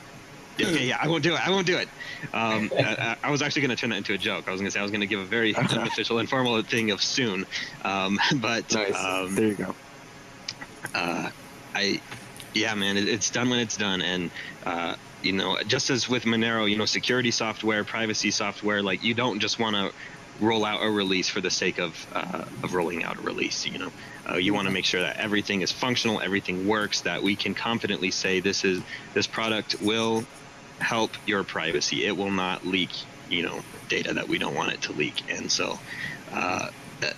G: Okay, yeah, I won't do it. I won't do it. Um, I, I was actually going to turn that into a joke. I was going to say I was going to give a very unofficial, informal thing of soon. Um, but
B: Nice.
G: um,
B: there you go.
G: uh, I, yeah, man, it, it's done when it's done, and uh, you know, just as with Monero, you know, security software, privacy software, like you don't just want to roll out a release for the sake of uh, of rolling out a release. You know, uh, you want to make sure that everything is functional, everything works, that we can confidently say this is this product will help your privacy. It will not leak, you know, data that we don't want it to leak, and so. Uh,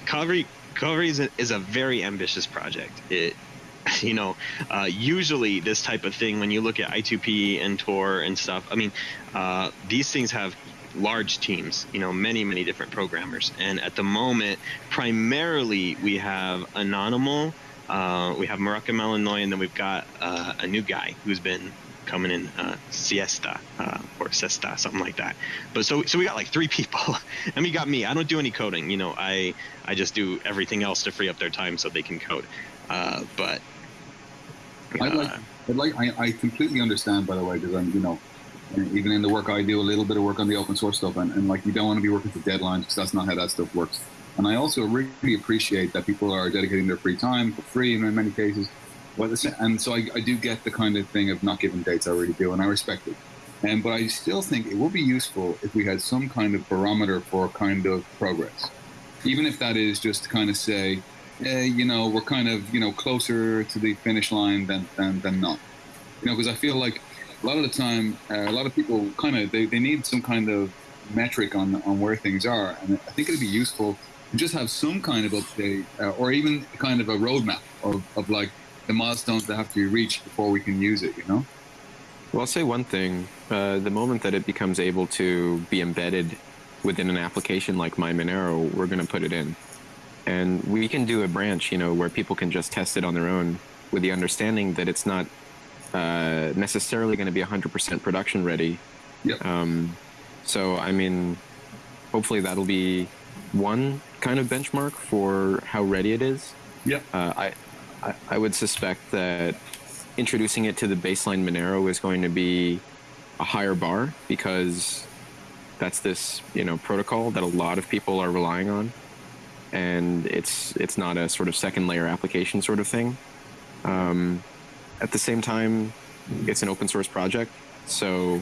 G: Kovri Kovri is a, is a very ambitious project. It, you know, uh, usually this type of thing, when you look at I2P and Tor and stuff, I mean, uh, these things have large teams, you know, many, many different programmers. And at the moment, primarily we have anonimal, uh, we have MoroccanMalinois, and then we've got uh, a new guy who's been coming in uh, siesta uh, or sesta something like that. But so so we got like three people. And we got me. I don't do any coding you know. I i just do everything else to free up their time so they can code. Uh, but
F: I'd like,
G: uh,
F: I'd like, I, I completely understand, by the way, because I'm, you know, even in the work I do, a little bit of work on the open source stuff, and, and like you don't want to be working to deadlines because that's not how that stuff works. And I also really appreciate that people are dedicating their free time for free in many cases. Well, and so I, I do get the kind of thing of not giving dates. I really do, and I respect it. And but I still think it would be useful if we had some kind of barometer for kind of progress, even if that is just to kind of say, eh, you know, we're kind of you know closer to the finish line than than, than not. You know, because I feel like a lot of the time, uh, a lot of people kind of they, they need some kind of metric on on where things are, and I think it'd be useful to just have some kind of update, uh, or even kind of a roadmap of, of like the milestones that have to be reached before we can use it. You know?
B: Well, I'll say one thing. Uh, the moment that it becomes able to be embedded within an application like MyMonero, we're going to put it in. And we can do a branch, you know, where people can just test it on their own with the understanding that it's not uh, necessarily going to be 100% production ready.
F: Yep.
B: Um, so, I mean, hopefully that'll be one kind of benchmark for how ready it is.
F: Yep.
B: Uh, I, I, would suspect that introducing it to the baseline Monero is going to be a higher bar because that's this you know protocol that a lot of people are relying on, and it's it's not a sort of second layer application sort of thing. Um, at the same time, it's an open source project, so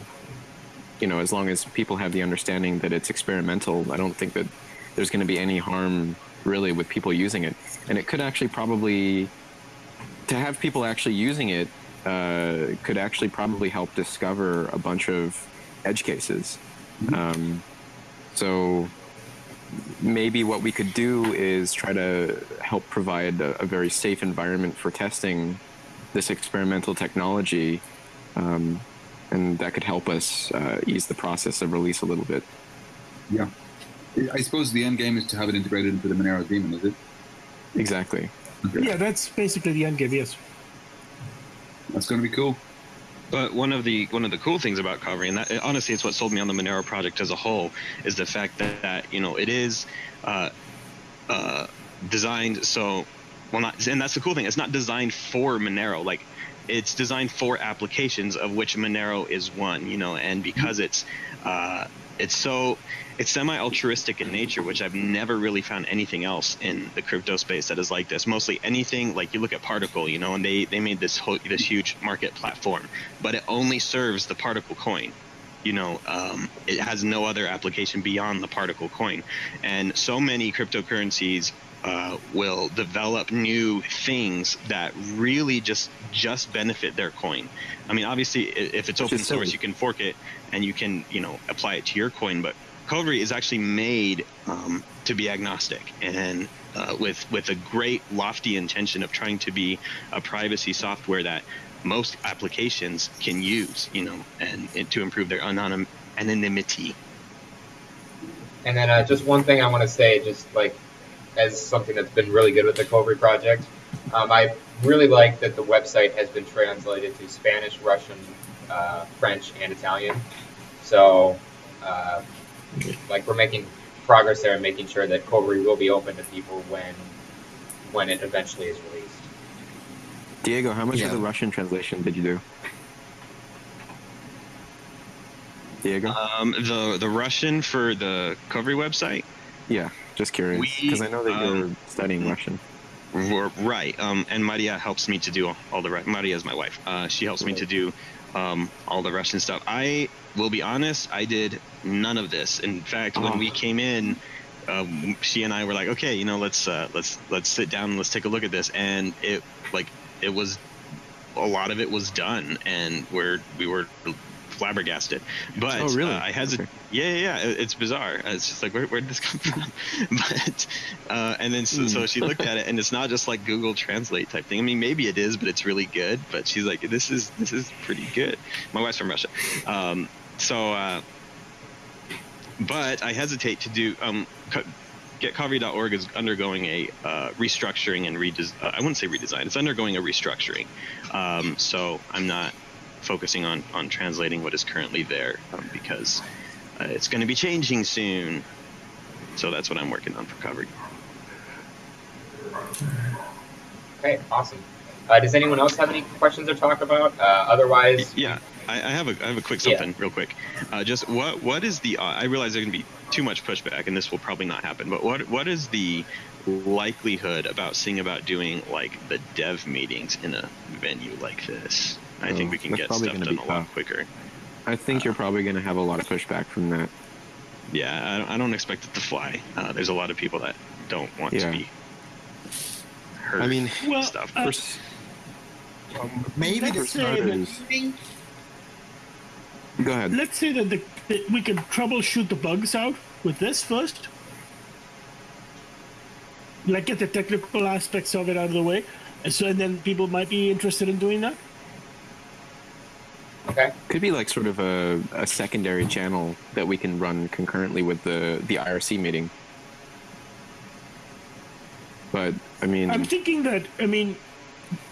B: you know as long as people have the understanding that it's experimental, I don't think that there's going to be any harm really with people using it, and it could actually probably to have people actually using it uh, could actually probably help discover a bunch of edge cases. Um, so maybe what we could do is try to help provide a, a very safe environment for testing this experimental technology, um, and that could help us uh, ease the process of release a little bit.
F: Yeah. I suppose the end game is to have it integrated into the Monero daemon, is it?
B: Exactly.
C: Yeah, that's basically the end game. Yes.
F: That's going to be cool.
G: But one of the one of the cool things about Kovri, and that honestly, it's what sold me on the Monero project as a whole, is the fact that, that you know it is uh, uh, designed so well not, and that's the cool thing. It's not designed for Monero. Like it's designed for applications of which Monero is one. You know, and because it's uh, it's so it's semi altruistic in nature, which I've never really found anything else in the crypto space that is like this. Mostly anything like you look at Particl, you know, and they they made this whole this huge market platform, but it only serves the Particl coin. You know, um, it has no other application beyond the Particl coin, and so many cryptocurrencies uh, will develop new things that really just just benefit their coin. I mean, obviously, if it's open source, you can fork it and you can you know apply it to your coin. But Kovri is actually made um, to be agnostic and uh, with with a great lofty intention of trying to be a privacy software that most applications can use, you know, and, and to improve their anonym, anonymity.
A: And then uh, just one thing I want to say, just like as something that's been really good with the Kovri project, um, I really like that the website has been translated to Spanish, Russian, uh, French, and Italian. So, uh, like, we're making progress there and making sure that Kovri will be open to people when when it eventually is released.
B: Diego, how much
G: Yeah.
B: of the Russian translation did you do? Diego?
G: Um, the the Russian for the Kovri website,
B: yeah, just curious because I know that
G: um,
B: you're studying Russian.
G: right? Um, and Maria helps me to do all, the Maria is my wife. Uh, she helps me to do um, all the Russian stuff. I will be honest, I did none of this. In fact, when
B: Oh.
G: we came in, um, she and I were like, okay, you know, let's uh, let's let's sit down and let's take a look at this. And it like it was a lot of it was done, and we're we were flabbergasted. But
B: Oh, really?
G: uh, I hesitate. Yeah, yeah, yeah. It- It's bizarre. It's just like where where did this come from? but uh, and then so, so she looked at it, and it's not just like Google Translate type thing. I mean, maybe it is, but it's really good. But she's like, this is this is pretty good. My wife's from Russia, um, so. Uh, but I hesitate to do. Um, co- GetKovri.org is undergoing a uh, restructuring and redes. Uh, I wouldn't say redesign. It's undergoing a restructuring. Um, so I'm not focusing on on translating what is currently there um, because uh, it's going to be changing soon. So that's what I'm working on for Kovri.
A: Okay, awesome. Uh, does anyone else have any questions or talk about? Uh, otherwise,
G: Yeah, I, I have a I have a quick
A: Yeah.
G: something real quick. Uh, just what what is the? Uh, I realize there's gonna be too much pushback, and this will probably not happen. But what what is the likelihood about seeing about doing like the dev meetings in a venue like this? I think
B: Oh,
G: we can get
B: probably
G: stuff
B: gonna
G: done
B: be
G: a lot quicker.
B: I think you're probably going to have a lot of pushback from that.
G: Yeah, I don't, I don't expect it to fly. Uh, there's a lot of people that don't want
B: Yeah.
G: to be hurt.
B: I mean,
G: and
C: Well,
G: stuff.
C: uh,
B: First,
E: Maybe
C: Let's
E: the
C: say
B: starters- go ahead.
C: let's say that, the, that we can troubleshoot the bugs out with this first. Like get the technical aspects of it out of the way, and so and then people might be interested in doing that.
A: Okay.
B: Could be like sort of a, a secondary channel that we can run concurrently with the the IRC meeting. But I mean,
C: I'm thinking that I mean,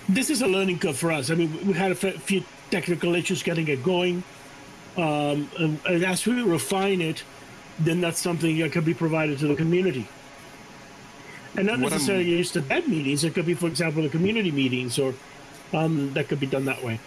C: this is a learning curve for us. I mean, we had a few technical issues getting it going, um, and, and as we refine it, then that's something that could be provided to the community. And not
B: What I'm-
C: necessarily just the dev meetings. It could be, for example, the community meetings, or um, that could be done that way.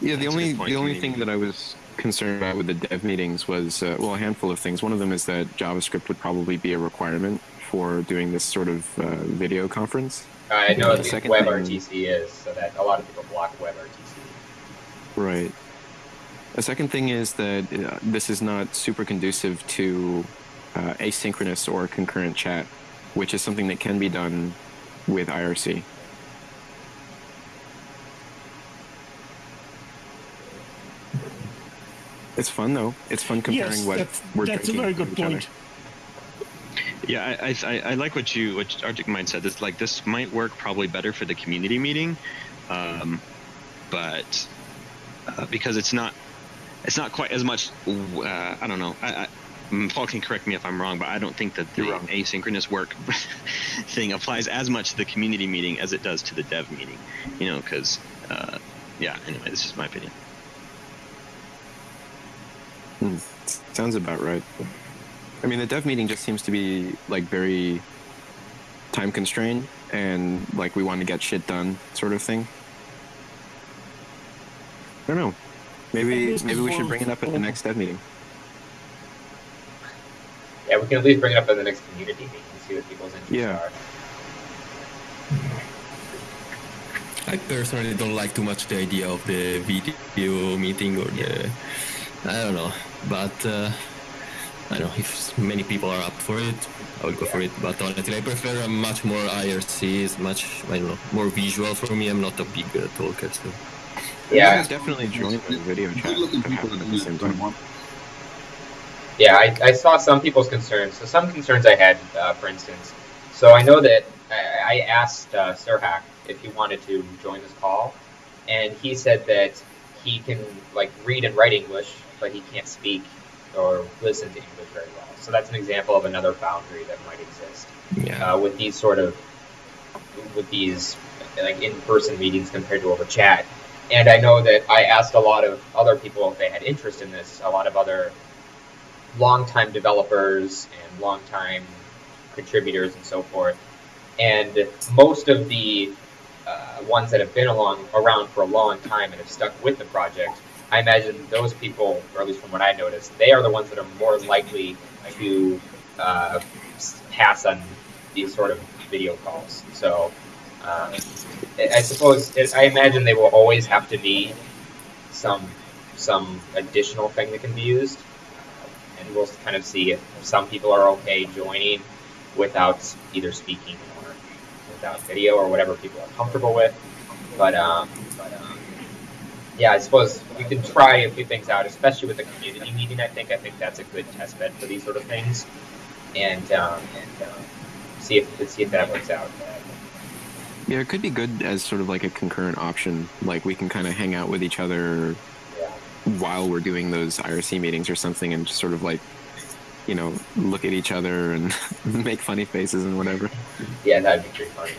B: Yeah, the only the only thing that I was concerned about with the dev meetings was uh, well, a handful of things. One of them is that JavaScript would probably be a requirement for doing this sort of uh, video conference.
A: I know
B: The
A: the
B: second
A: WebRTC is, so that a lot of people block WebRTC.
B: Right. A second thing is that uh, this is not super conducive to uh, asynchronous or concurrent chat, which is something that can be done with IRC. It's fun though. It's fun comparing
C: yes,
B: what
C: that's,
B: we're doing.
C: that's a
B: drinking
C: very good
B: each other.
C: point.
G: Yeah, I, I, I like what you what ArticMine said. This like this might work probably better for the community meeting, um, but uh, because it's not it's not quite as much. Uh, I don't know. I, I, mm, Paul can correct me if I'm wrong, but I don't think that the asynchronous work thing applies as much to the community meeting as it does to the dev meeting. You know, because uh, yeah. Anyway, this is my opinion.
B: Hmm. Sounds about right. I mean, the dev meeting just seems to be like very time constrained and like we want to get shit done sort of thing. I don't know. Maybe maybe we should bring it up at the next dev meeting.
A: Yeah, we can at least bring it up at the next community meeting and see what people's interests
B: Yeah.
A: are.
D: I personally don't like too much the idea of the video meeting or the. I don't know, but uh, I don't know if many people are up for it. I will go for it, but honestly, I prefer a much more IRC. It's much I don't know more visual for me. I'm not a big uh, talker, so
A: Yeah,
B: definitely join the video chat.
F: Good looking
B: that
F: people
B: happen
F: that
B: at the
F: use
B: same
F: it
B: time.
F: want.
A: Yeah, I, I saw some people's concerns. So some concerns I had, uh, for instance. So I know that I, I asked uh, serhack if he wanted to join this call, and he said that he can like read and write English, but he can't speak or listen to English very well. So that's an example of another boundary that might exist
D: yeah.
A: uh, with these sort of with these like in-person meetings compared to over chat. And I know that I asked a lot of other people if they had interest in this. A lot of other longtime developers and longtime contributors and so forth. And most of the uh, ones that have been along around for a long time and have stuck with the project, I imagine those people, or at least from what I noticed, they are the ones that are more likely to uh, pass on these sort of video calls. So um, I suppose I imagine they will always have to be some some additional thing that can be used, and we'll kind of see if some people are okay joining without either speaking without video or whatever people are comfortable with. But um, but um, yeah, I suppose we could try a few things out, especially with the community meeting. I think I think that's a good test bed for these sort of things, and um, and um, see if see if that works out.
B: Yeah, it could be good as sort of like a concurrent option. Like we can kind of hang out with each other
A: Yeah.
B: while we're doing those IRC meetings or something, and just sort of like, you know, look at each other and make funny faces and whatever.
A: Yeah, that'd be pretty funny.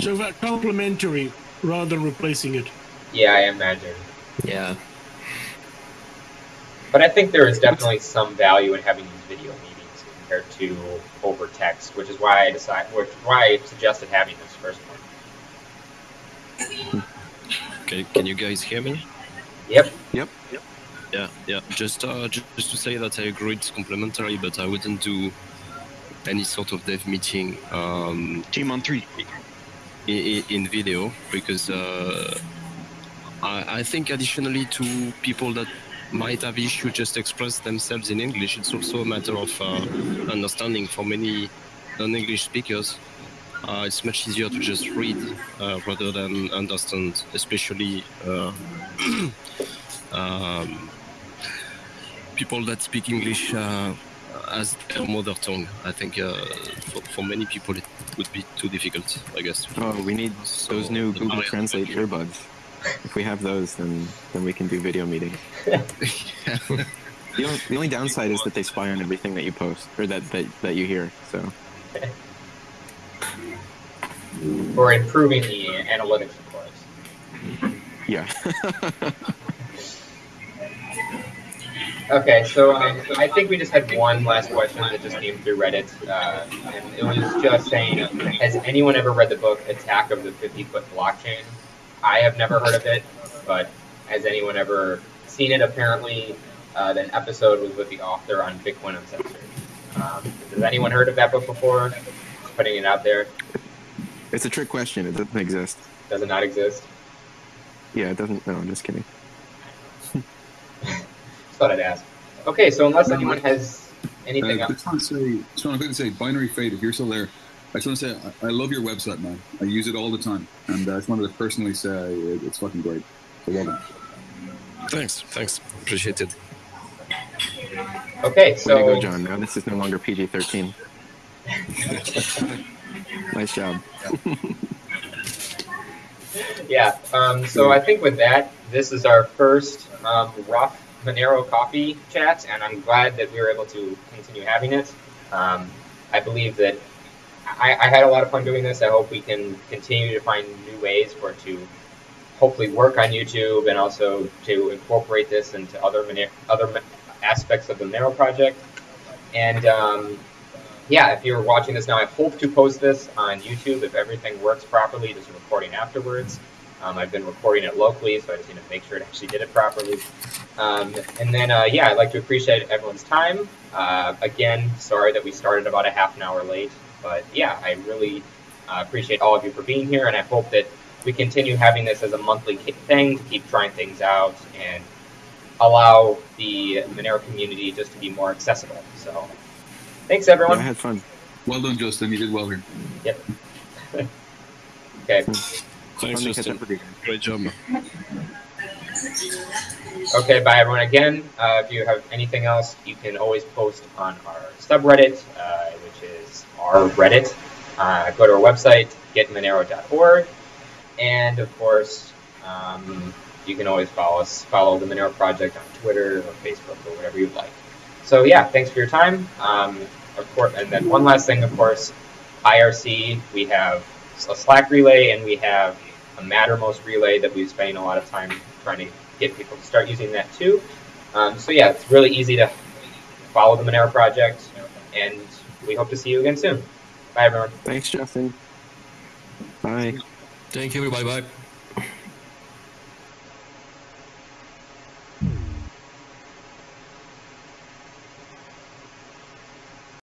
C: So that complementary rather than replacing it.
A: Yeah, I imagine.
D: Yeah.
A: But I think there is definitely some value in having these video meetings compared to over text, which is why I decided, which is why I suggested having this first one.
H: Okay, can you guys hear me?
A: Yep.
B: Yep. Yep.
H: Yeah, yeah. Just, uh, ju- just to say that I agree it's complementary, but I wouldn't do any sort of dev meeting um,
G: Team on three.
H: in, in video because uh, I, I think additionally to people that might have issue just express themselves in English, it's also a matter of uh, understanding for many non-English speakers. Uh, it's much easier to just read uh, rather than understand, especially uh, um, people that speak English uh, as their mother tongue. I think uh, for, for many people it would be too difficult, I guess.
B: Oh, we need
H: So,
B: those new Google
H: barrier-
B: Translate earbuds. If we have those, then then we can do video meetings. The only, the only downside is that they spy on everything that you post or that that, that you hear. So
A: Or improving the analytics, of course.
B: yeah.
A: Okay, so um, I think we just had one last question that just came through Reddit, uh, and it was just saying, has anyone ever read the book Attack of the 50 Foot Blockchain? I have never heard of it, but has anyone ever seen it? Apparently, uh, the episode was with the author on Bitcoin Uncensored. Um, has anyone heard of that book before? Just putting it out there.
B: it's a trick question. It doesn't exist.
A: Does it not exist?
B: Yeah, it doesn't. No, I'm just kidding.
A: Just thought I'd ask. Okay, so unless anyone has
F: Uh,
A: anything
F: I
A: else.
F: just want to say, just want to say, binaryFate, if you're still there, I just want to say, I, I love your website, man. I use it all the time, and uh, I just wanted to personally say it, it's fucking great. So well done.
H: Thanks, thanks. Appreciate it.
A: Okay,
B: Way to
A: so
B: go, John. Now this is no longer PG-13. nice job.
A: Yeah. Um, so I think with that, this is our first um, rough Monero coffee chat, and I'm glad that we were able to continue having it. Um, I believe that I, I had a lot of fun doing this. I hope we can continue to find new ways for to hopefully work on YouTube and also to incorporate this into other other aspects of the Monero project. And um, yeah, if you're watching this now, I hope to post this on YouTube if everything works properly, just recording afterwards. Um, I've been recording it locally, so I just need to make sure it actually did it properly. Um, and then, uh, yeah, I'd like to appreciate everyone's time. Uh, again, sorry that we started about a half an hour late, but yeah, I really uh, appreciate all of you for being here, and I hope that we continue having this as a monthly thing to keep trying things out and allow the Monero community just to be more accessible. So, thanks everyone.
B: Yeah, I had fun.
F: Well done, Justin. You did well here.
A: Yep. okay.
H: Thanks, Justin. Great job.
A: Okay, bye everyone. Again, uh, if you have anything else, you can always post on our subreddit, uh, which is our Reddit. Uh, go to our website, getmonero.org, and of course, um, you can always follow us, follow the Monero Project on Twitter or Facebook or whatever you'd like. So yeah, thanks for your time. Um, of course, and then one last thing, of course, IRC. We have a Slack relay and we have a Mattermost relay that we've spent a lot of time trying to get people to start using that too. Um, so yeah, it's really easy to follow the Monero project, and we hope to see you again soon. Bye, everyone.
B: Thanks, Justin. Bye.
D: Thank you. everybody. bye.